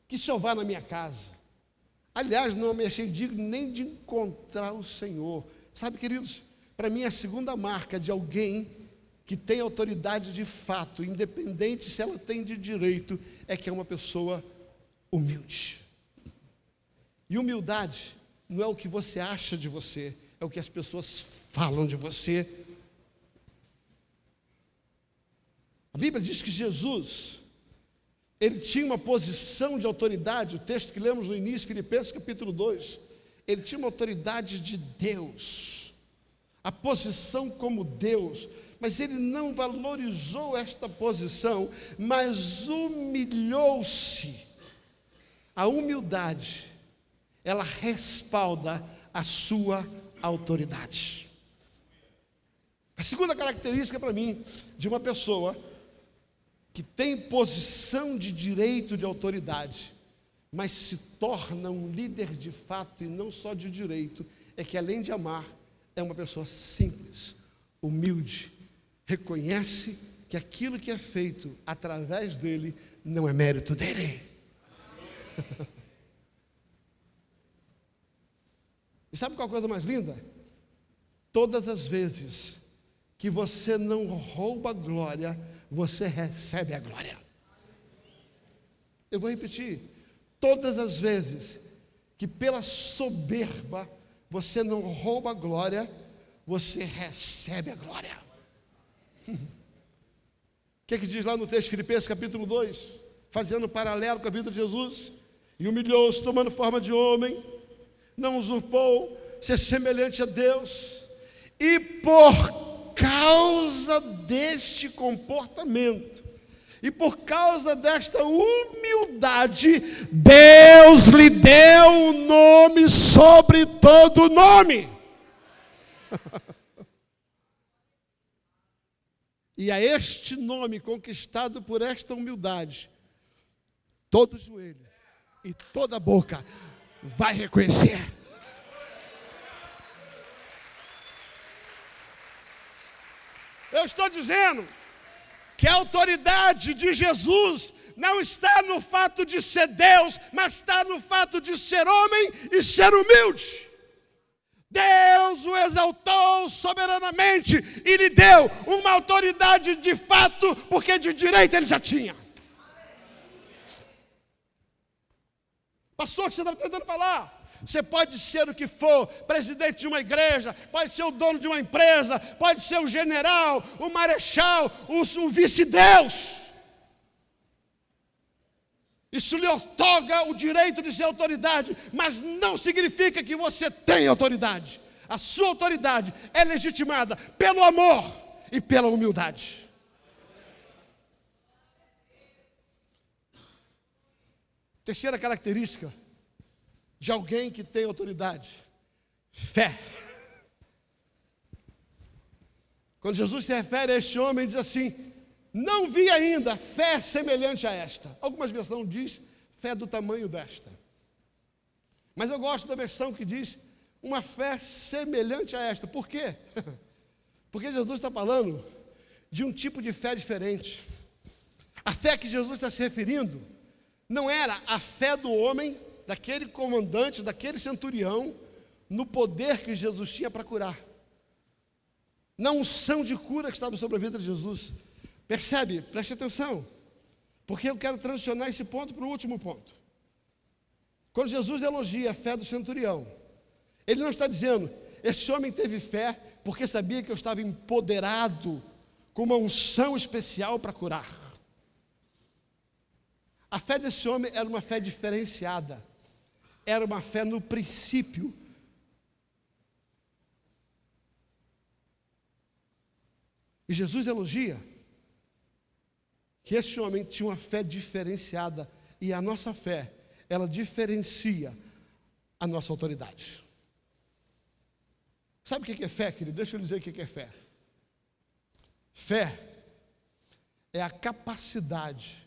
Que o Senhor vá na minha casa. Aliás, não me achei digno nem de encontrar o Senhor. Sabe, queridos, para mim a segunda marca de alguém que tem autoridade de fato, independente se ela tem de direito, é que é uma pessoa humilde. E humildade não é o que você acha de você, é o que as pessoas falam de você. A Bíblia diz que Jesus ele tinha uma posição de autoridade, o texto que lemos no início, Filipenses capítulo 2. Ele tinha uma autoridade de Deus, a posição como Deus, mas ele não valorizou esta posição, mas humilhou-se. A humildade, ela respalda a sua autoridade. A segunda característica para mim de uma pessoa que tem posição de direito de autoridade, mas se torna um líder de fato e não só de direito, é que além de amar, é uma pessoa simples, humilde, reconhece que aquilo que é feito através dele não é mérito dele. e sabe qual coisa mais linda? Todas as vezes que você não rouba glória, você recebe a glória. Eu vou repetir. Todas as vezes que pela soberba você não rouba a glória, você recebe a glória. Que é que diz lá no texto de Filipenses capítulo 2? Fazendo um paralelo com a vida de Jesus. E humilhou-se, tomando forma de homem, não usurpou ser semelhante a Deus. E por causa deste comportamento, e por causa desta humildade, Deus lhe deu o um nome sobre todo nome. E a este nome conquistado por esta humildade, todo joelho e toda boca vai reconhecer. Eu estou dizendo que a autoridade de Jesus não está no fato de ser Deus, mas está no fato de ser homem e ser humilde. Deus o exaltou soberanamente e lhe deu uma autoridade de fato, porque de direito ele já tinha. Pastor, o que você está tentando falar? Você pode ser o que for, presidente de uma igreja, pode ser o dono de uma empresa, pode ser o general, o marechal, o, o vice-deus. Isso lhe otorga o direito de ser autoridade, mas não significa que você tem autoridade. A sua autoridade é legitimada pelo amor e pela humildade. Terceira característica de alguém que tem autoridade: fé. Quando Jesus se refere a este homem, diz assim: não vi ainda fé semelhante a esta. Algumas versões diz fé do tamanho desta. Mas eu gosto da versão que diz uma fé semelhante a esta. Por quê? Porque Jesus está falando de um tipo de fé diferente. A fé que Jesus está se referindo não era a fé do homem, daquele comandante, daquele centurião, no poder que Jesus tinha para curar. Na unção de cura que estava sobre a vida de Jesus. Percebe? Preste atenção. Porque eu quero transicionar esse ponto para o último ponto. Quando Jesus elogia a fé do centurião, ele não está dizendo, esse homem teve fé porque sabia que eu estava empoderado com uma unção especial para curar. A fé desse homem era uma fé diferenciada, era uma fé no princípio. E Jesus elogia que este homem tinha uma fé diferenciada e a nossa fé, ela diferencia a nossa autoridade. Sabe o que é fé, querido? Deixa eu dizer o que é fé. Fé é a capacidade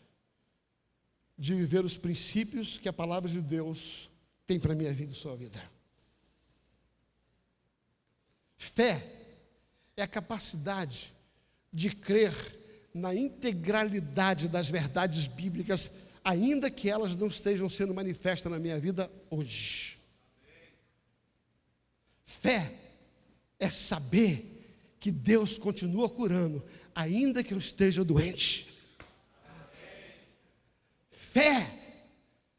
de viver os princípios que a palavra de Deus tem para a minha vida e sua vida. Fé é a capacidade de crer na integralidade das verdades bíblicas, ainda que elas não estejam sendo manifestas na minha vida hoje. Fé é saber que Deus continua curando, ainda que eu esteja doente. Fé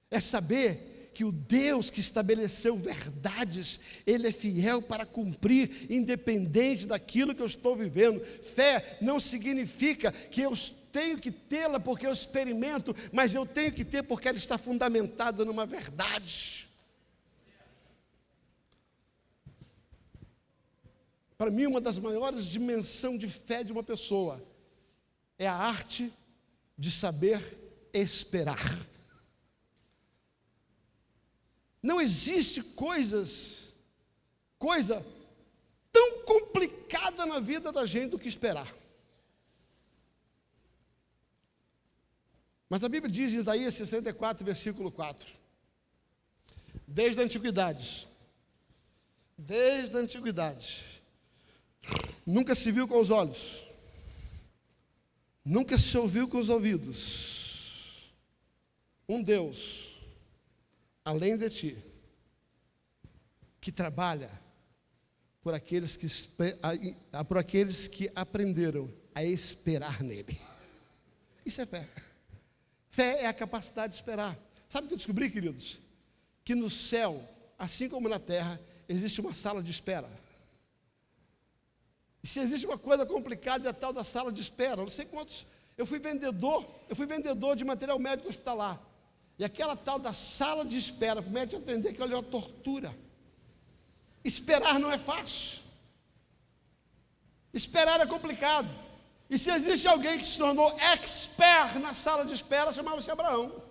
é saber que o Deus que estabeleceu verdades, Ele é fiel para cumprir, independente daquilo que eu estou vivendo. Fé não significa que eu tenho que tê-la porque eu experimento, mas eu tenho que ter porque ela está fundamentada numa verdade. Para mim, uma das maiores dimensões de fé de uma pessoa é a arte de saber esperar. Não existe coisas, coisa tão complicada na vida da gente do que esperar. Mas a Bíblia diz em Isaías 64, versículo 4: Desde a antiguidade, desde a antiguidade, nunca se viu com os olhos, nunca se ouviu com os ouvidos, um Deus além de ti, que trabalha por aqueles que, por aqueles que aprenderam a esperar nele. Isso é fé. Fé é a capacidade de esperar. Sabe o que eu descobri, queridos? Que no céu, assim como na terra, existe uma sala de espera. E se existe uma coisa complicada, é a tal da sala de espera. Não sei quantos Eu fui vendedor, eu fui vendedor de material médico hospitalar. E aquela tal da sala de espera para o médico atender, ali é uma tortura. Esperar não é fácil. Esperar é complicado. E se existe alguém que se tornou expert na sala de espera, chamava-se Abraão.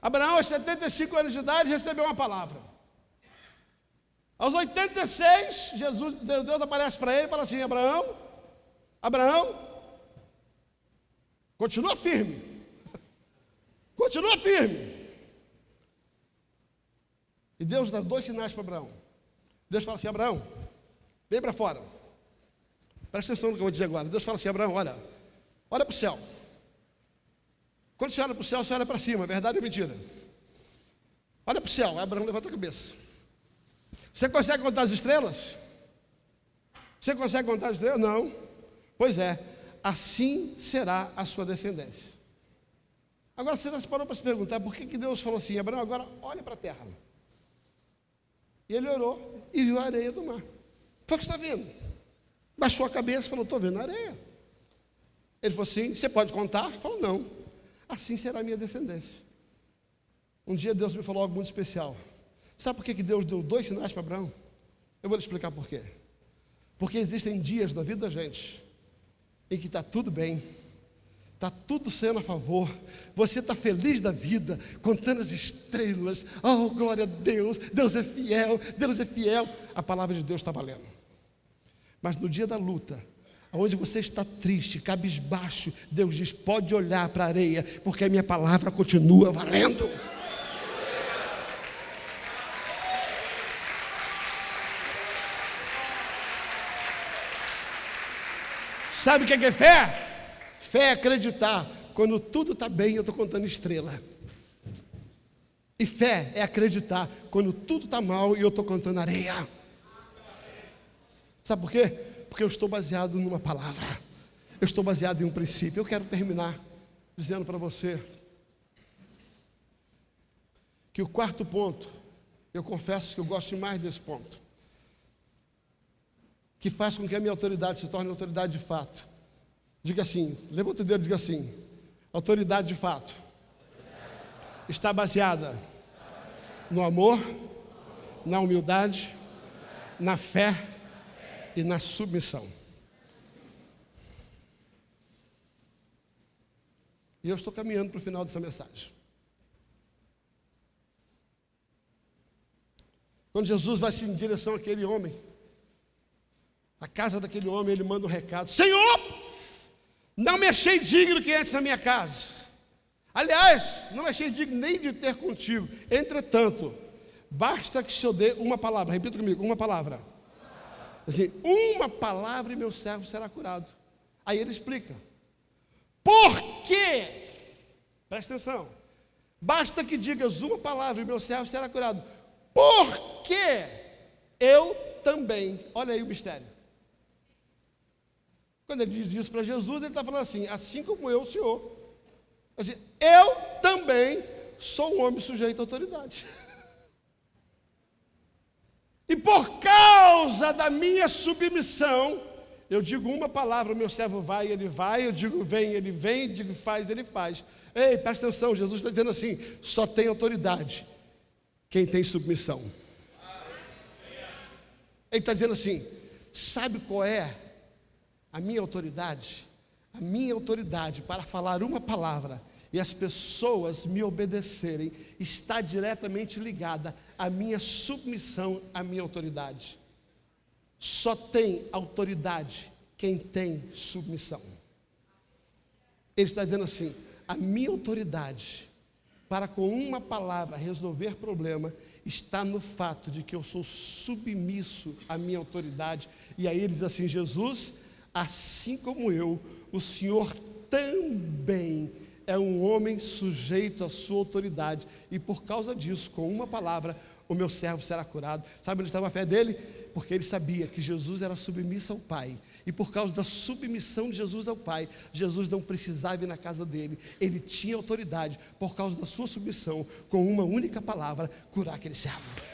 Abraão, aos 75 anos de idade, recebeu uma palavra. Aos 86, Jesus, Deus aparece para ele e fala assim: Abraão, Abraão, continua firme. Continua firme. E Deus dá dois sinais para Abraão. Deus fala assim: Abraão, vem para fora. Presta atenção no que eu vou dizer agora. Deus fala assim: Abraão, olha, olha para o céu. Quando você olha para o céu, você olha para cima, verdade ou mentira? Olha para o céu, Abraão levanta a cabeça. Você consegue contar as estrelas? Você consegue contar as estrelas? Não. Pois é, assim será a sua descendência. Agora você já se parou para se perguntar por que, que Deus falou assim, Abraão, agora olha para a terra. E ele orou e viu a areia do mar. Foi o que está vendo. Baixou a cabeça e falou, estou vendo a areia. Ele falou assim, você pode contar? Ele falou, não. Assim será a minha descendência. Um dia Deus me falou algo muito especial. Sabe por que Deus deu dois sinais para Abraão? Eu vou lhe explicar por quê. Porque existem dias na vida da gente em que está tudo bem, está tudo sendo a favor, você está feliz da vida, contando as estrelas, oh glória a Deus, Deus é fiel, Deus é fiel, a palavra de Deus está valendo. Mas no dia da luta, onde você está triste, cabisbaixo, Deus diz: pode olhar para a areia, porque a minha palavra continua valendo. Sabe o que é, fé? Fé é acreditar. Quando tudo está bem, eu estou contando estrela. E fé é acreditar quando tudo está mal e eu estou contando areia. Sabe por quê? Porque eu estou baseado numa palavra. Eu estou baseado em um princípio. Eu quero terminar dizendo para você que o quarto ponto, eu confesso que eu gosto mais desse ponto que faz com que a minha autoridade se torne autoridade de fato. Diga assim, levanta o dedo e diga assim: autoridade de fato está baseada no amor, na humildade, na fé e na submissão. E eu estou caminhando para o final dessa mensagem. Quando Jesus vai se em direção àquele homem, a casa daquele homem, ele manda um recado: Senhor, não me achei digno que entres na minha casa. Aliás, não me achei digno nem de ter contigo. Entretanto, basta que se eu dê uma palavra, repita comigo, uma palavra. Assim, uma palavra e meu servo será curado. Aí ele explica. Por quê? Presta atenção. Basta que digas uma palavra e meu servo será curado. Porque eu também. Olha aí o mistério. Quando ele diz isso para Jesus, ele está falando assim: assim como eu, Senhor. Assim, eu também sou um homem sujeito à autoridade. E por causa da minha submissão, eu digo uma palavra, meu servo vai, ele vai, eu digo vem, ele vem, digo faz, ele faz. Ei, presta atenção, Jesus está dizendo assim: só tem autoridade quem tem submissão. Ele está dizendo assim: sabe qual é a minha autoridade, a minha autoridade para falar uma palavra e as pessoas me obedecerem está diretamente ligada à minha submissão à minha autoridade. Só tem autoridade quem tem submissão. Ele está dizendo assim: a minha autoridade para com uma palavra resolver problema está no fato de que eu sou submisso à minha autoridade. E aí ele diz assim: Jesus, assim como eu, o Senhor também é um homem sujeito à sua autoridade, e por causa disso, com uma palavra, o meu servo será curado. Sabe onde estava a fé dele? Porque ele sabia que Jesus era submisso ao Pai. E por causa da submissão de Jesus ao Pai, Jesus não precisava ir na casa dele. Ele tinha autoridade, por causa da sua submissão, com uma única palavra, curar aquele servo.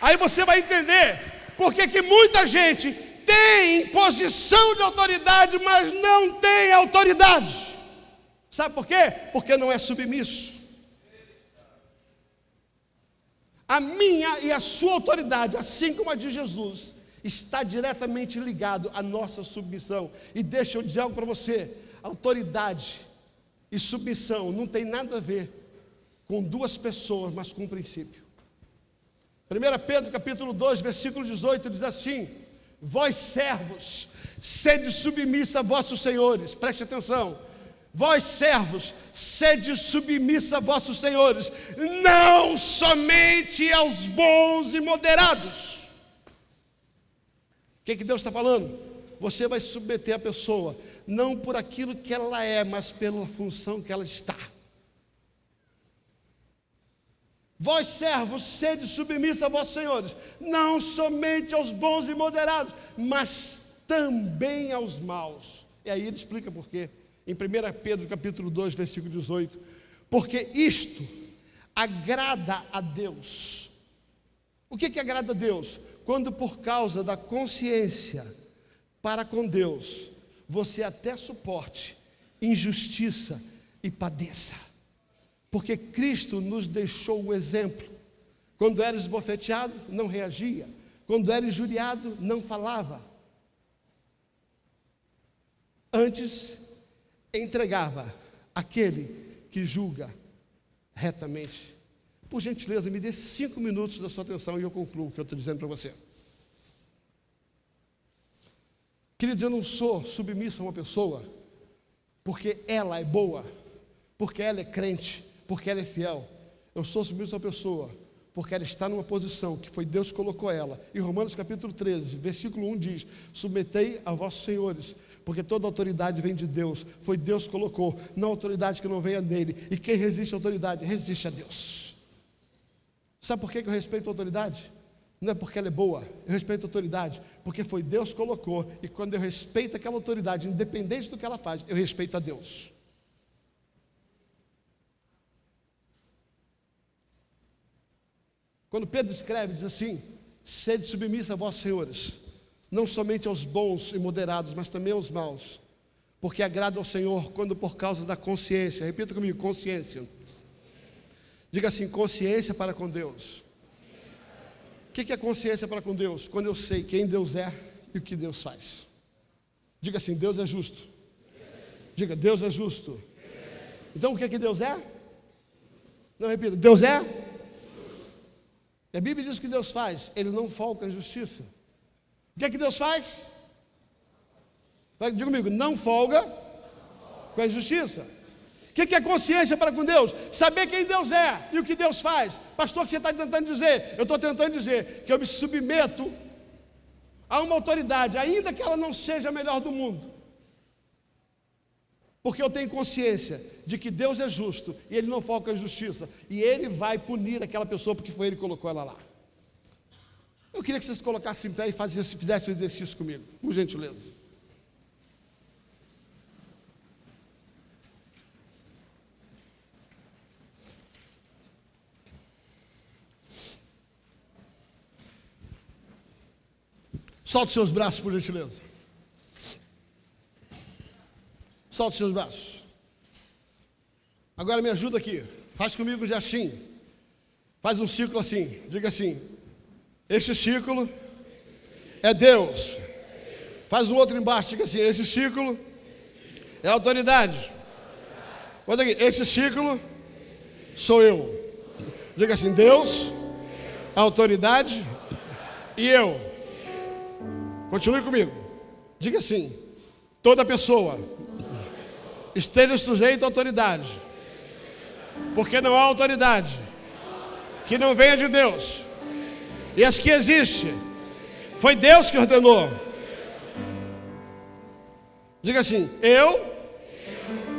Aí você vai entender porque que muita gente tem posição de autoridade, mas não tem autoridade. Sabe por quê? Porque não é submisso. A minha e a sua autoridade, assim como a de Jesus, está diretamente ligado à nossa submissão. E deixa eu dizer algo para você: autoridade e submissão não tem nada a ver com duas pessoas, mas com um princípio. 1 Pedro capítulo 2, versículo 18 diz assim: Vós servos, sede submissa a vossos senhores, preste atenção. Vós servos, sede submissa a vossos senhores, não somente aos bons e moderados. O que, que Deus está falando? Você vai submeter a pessoa, não por aquilo que ela é, mas pela função que ela está. Vós servos, sede submissa a vossos senhores, não somente aos bons e moderados, mas também aos maus. E aí ele explica por quê. Em 1 Pedro capítulo 2, versículo 18. Porque isto agrada a Deus. O que, que agrada a Deus? Quando por causa da consciência para com Deus, você até suporte injustiça e padeça. Porque Cristo nos deixou o exemplo. Quando era esbofeteado, não reagia. Quando era injuriado, não falava. Antes, entregava aquele que julga retamente. Por gentileza, me dê cinco minutos da sua atenção e eu concluo o que eu estou dizendo para você. Querido, eu não sou submisso a uma pessoa porque ela é boa, porque ela é crente, porque ela é fiel. Eu sou submisso uma pessoa porque ela está numa posição que foi Deus que colocou ela. E Romanos capítulo 13, versículo 1 diz: Submetei a vossos senhores, porque toda autoridade vem de Deus, foi Deus que colocou, não autoridade que não venha dele. E quem resiste à autoridade, resiste a Deus. Sabe por que eu respeito a autoridade? Não é porque ela é boa, eu respeito a autoridade, porque foi Deus que colocou, e quando eu respeito aquela autoridade, independente do que ela faz, eu respeito a Deus. Quando Pedro escreve, diz assim: sede submissa a vossos senhores, não somente aos bons e moderados, mas também aos maus, porque agrada ao Senhor quando por causa da consciência, repita comigo, consciência. Diga assim: consciência para com Deus. O que é consciência para com Deus? Quando eu sei quem Deus é e o que Deus faz. Diga assim: Deus é justo. Diga, Deus é justo. Então o que é que Deus é? Não, repita, Deus é a Bíblia diz que Deus faz, Ele não folga em justiça. O que é que Deus faz? Diga comigo, não folga com a injustiça. O que é consciência para com Deus? Saber quem Deus é e o que Deus faz. Pastor, o que você está tentando dizer? Eu estou tentando dizer que eu me submeto a uma autoridade, ainda que ela não seja a melhor do mundo. Porque eu tenho consciência de que Deus é justo e Ele não foca em justiça. E Ele vai punir aquela pessoa porque foi Ele que colocou ela lá. Eu queria que vocês colocassem em pé e fizessem o exercício comigo, por gentileza. Solte seus braços, por gentileza. Solte seus braços. Agora me ajuda aqui. Faz comigo já assim. Faz um círculo assim. Diga assim. Este círculo é Deus. Faz um outro embaixo. Diga assim. Esse círculo é autoridade. Olha aqui. Esse círculo sou eu. Diga assim. Deus, autoridade e eu. Continue comigo. Diga assim. Toda pessoa esteja sujeito à autoridade. Porque não há autoridade que não venha de Deus. E as que existe, foi Deus que ordenou. Diga assim: eu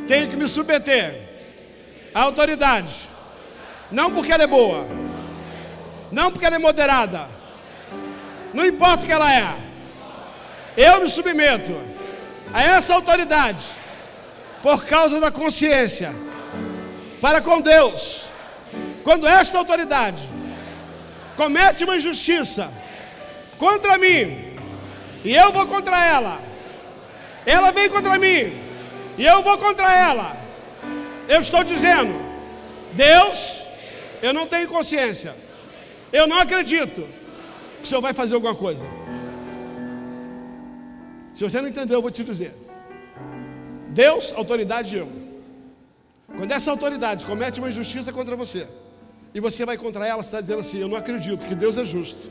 tenho que me submeter à autoridade. Não porque ela é boa, não porque ela é moderada, não importa o que ela é. Eu me submeto a essa autoridade por causa da consciência para com Deus. Quando esta autoridade comete uma injustiça contra mim, e eu vou contra ela. Ela vem contra mim e eu vou contra ela. Eu estou dizendo, Deus, eu não tenho consciência. Eu não acredito que o Senhor vai fazer alguma coisa. Se você não entendeu, eu vou te dizer. Deus, autoridade eu. Quando essa autoridade comete uma injustiça contra você, e você vai contra ela, você está dizendo assim: Eu não acredito que Deus é justo,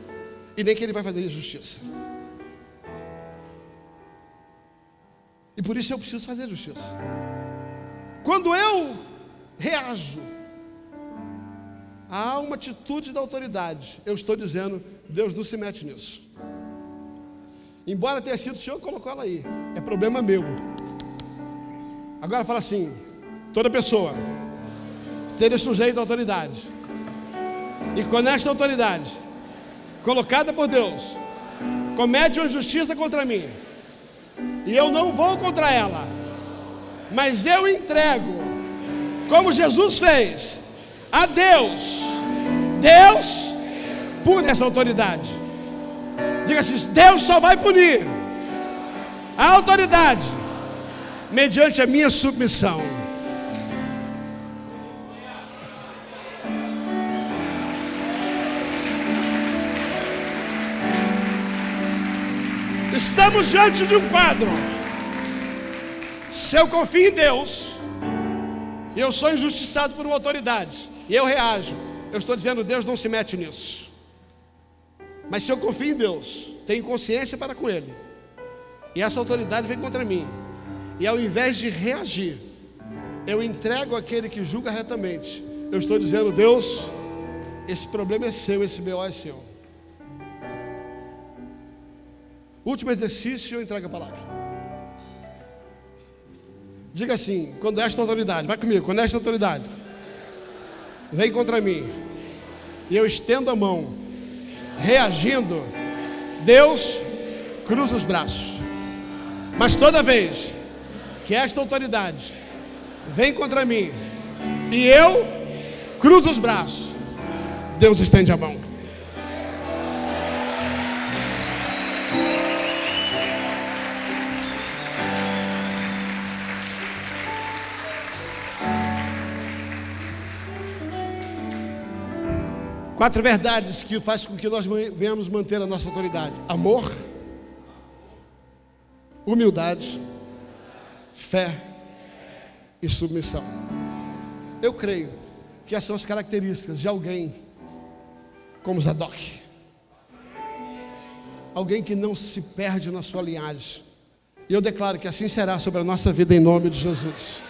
e nem que Ele vai fazer injustiça. E por isso eu preciso fazer justiça. Quando eu reajo a uma atitude da autoridade, eu estou dizendo: Deus não se mete nisso. Embora tenha sido o Senhor que colocou ela aí, é problema meu. Agora fala assim: toda pessoa seja sujeita à autoridade. E quando esta autoridade, colocada por Deus, comete uma justiça contra mim, e eu não vou contra ela, mas eu entrego, como Jesus fez, a Deus. Deus pune essa autoridade. Diga assim: Deus só vai punir a autoridade mediante a minha submissão. Estamos diante de um quadro. Se eu confio em Deus, e eu sou injustiçado por uma autoridade, e eu reajo, eu estou dizendo, Deus não se mete nisso. Mas se eu confio em Deus, tenho consciência para com Ele, e essa autoridade vem contra mim, e ao invés de reagir, eu entrego aquele que julga retamente, eu estou dizendo, Deus, esse problema é seu, esse BO é seu. Último exercício, eu entrego a palavra. Diga assim: quando esta autoridade, vai comigo, quando esta autoridade vem contra mim, e eu estendo a mão, reagindo, Deus cruza os braços. Mas toda vez que esta autoridade vem contra mim e eu cruzo os braços, Deus estende a mão. Quatro verdades que faz com que nós venhamos manter a nossa autoridade: amor, humildade, fé e submissão. Eu creio que essas são as características de alguém como Zadok. Alguém que não se perde na sua linhagem. E eu declaro que assim será sobre a nossa vida em nome de Jesus.